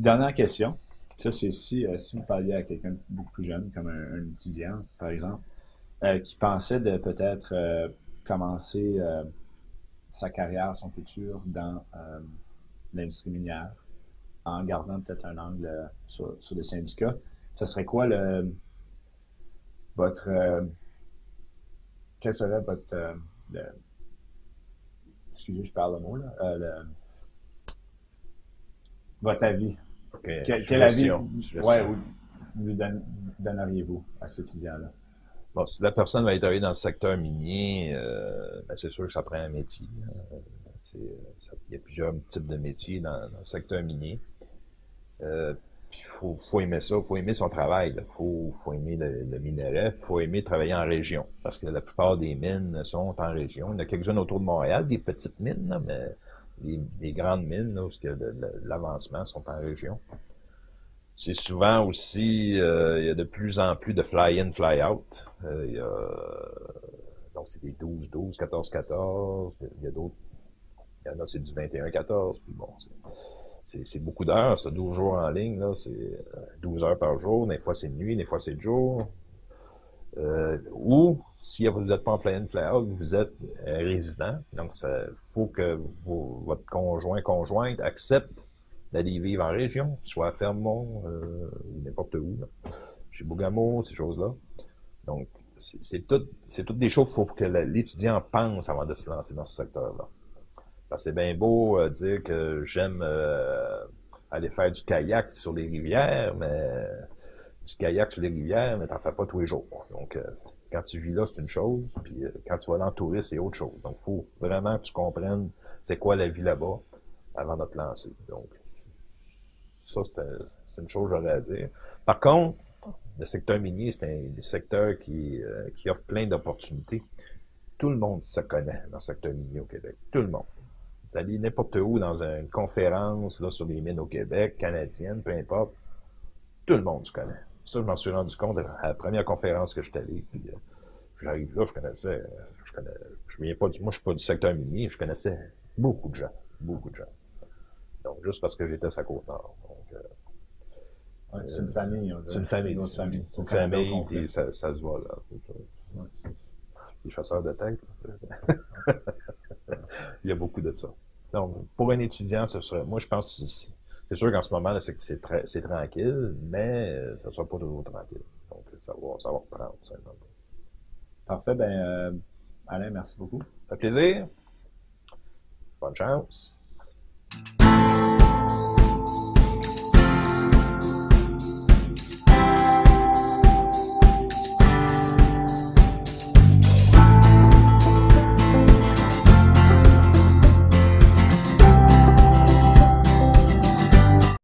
Dernière question. Ça, c'est si, euh, si vous parliez à quelqu'un beaucoup plus jeune, comme un, étudiant, par exemple, euh, qui pensait de peut-être commencer sa carrière, son futur dans l'industrie minière, en gardant peut-être un angle euh, sur, sur les syndicats, ce serait quoi le votre euh, quel serait votre euh, excusez je parle le mot là le, votre avis? Quel, avis ouais, vous donneriez-vous à cet étudiant-là Bon, si la personne va travailler dans le secteur minier, ben c'est sûr que ça prend un métier. Hein. il y a plusieurs types de métiers dans, dans le secteur minier. Euh, il faut, faut, aimer ça, faut aimer son travail, il faut, faut aimer le, le minerai, faut aimer travailler en région, parce que la plupart des mines sont en région. Il y en a quelques-unes autour de Montréal, des petites mines, mais les, grandes mines, là, où l'avancement sont en région. C'est souvent aussi, euh, il y a de plus en plus de fly-in, fly-out. Euh, donc c'est des 12-12, 14-14, il y a d'autres, il y en a c'est du 21-14, puis bon, c'est beaucoup d'heures, ça, 12 jours en ligne, là, c'est 12 euh, heures par jour, des fois c'est nuit, des fois c'est jour. Euh, ou si vous n'êtes pas en fly-in, fly-out, vous êtes résident. Donc, il faut que votre conjoint, conjointe accepte d'aller vivre en région, soit à Fermont, euh, ou n'importe où, chez Bougamo, ces choses-là. Donc, c'est tout, toutes des choses qu'il faut que l'étudiant pense avant de se lancer dans ce secteur-là. Parce que c'est bien beau euh, dire que j'aime aller faire du kayak sur les rivières, mais du kayak sur les rivières, mais t'en fais pas tous les jours. Donc, euh, quand tu vis là, c'est une chose, puis euh, quand tu vas dans le tourisme, c'est autre chose. Donc, faut vraiment que tu comprennes c'est quoi la vie là-bas avant de te lancer. Donc, ça, c'est une chose j'aurais à dire. Par contre, le secteur minier, c'est un secteur qui, euh, qui offre plein d'opportunités. Tout le monde se connaît dans le secteur minier au Québec. Tout le monde. Vous allez n'importe où dans une conférence là, sur les mines au Québec, canadiennes, peu importe. Tout le monde se connaît. Ça, je m'en suis rendu compte à la première conférence que j'étais allé. Puis, euh, j'arrive là, je connaissais, euh, je connais, je viens pas du, moi, je suis pas du secteur minier, je connaissais beaucoup de gens, beaucoup de gens. Donc, juste parce que j'étais à sa côte nord. Donc, euh, c'est une famille. C'est une famille. C'est une, une famille, ça, ça, se voit là. Les chasseurs de tête. [LAUGHS] Il y a beaucoup de ça. Donc, pour un étudiant, ce serait, moi, je pense c'est sûr qu'en ce moment, c'est très, c'est tranquille, mais euh, ça ne sera pas toujours tranquille. Donc, ça va, ça va reprendre. Ça Parfait. Ben, euh, Alain, merci beaucoup. Ça fait plaisir. Bonne chance.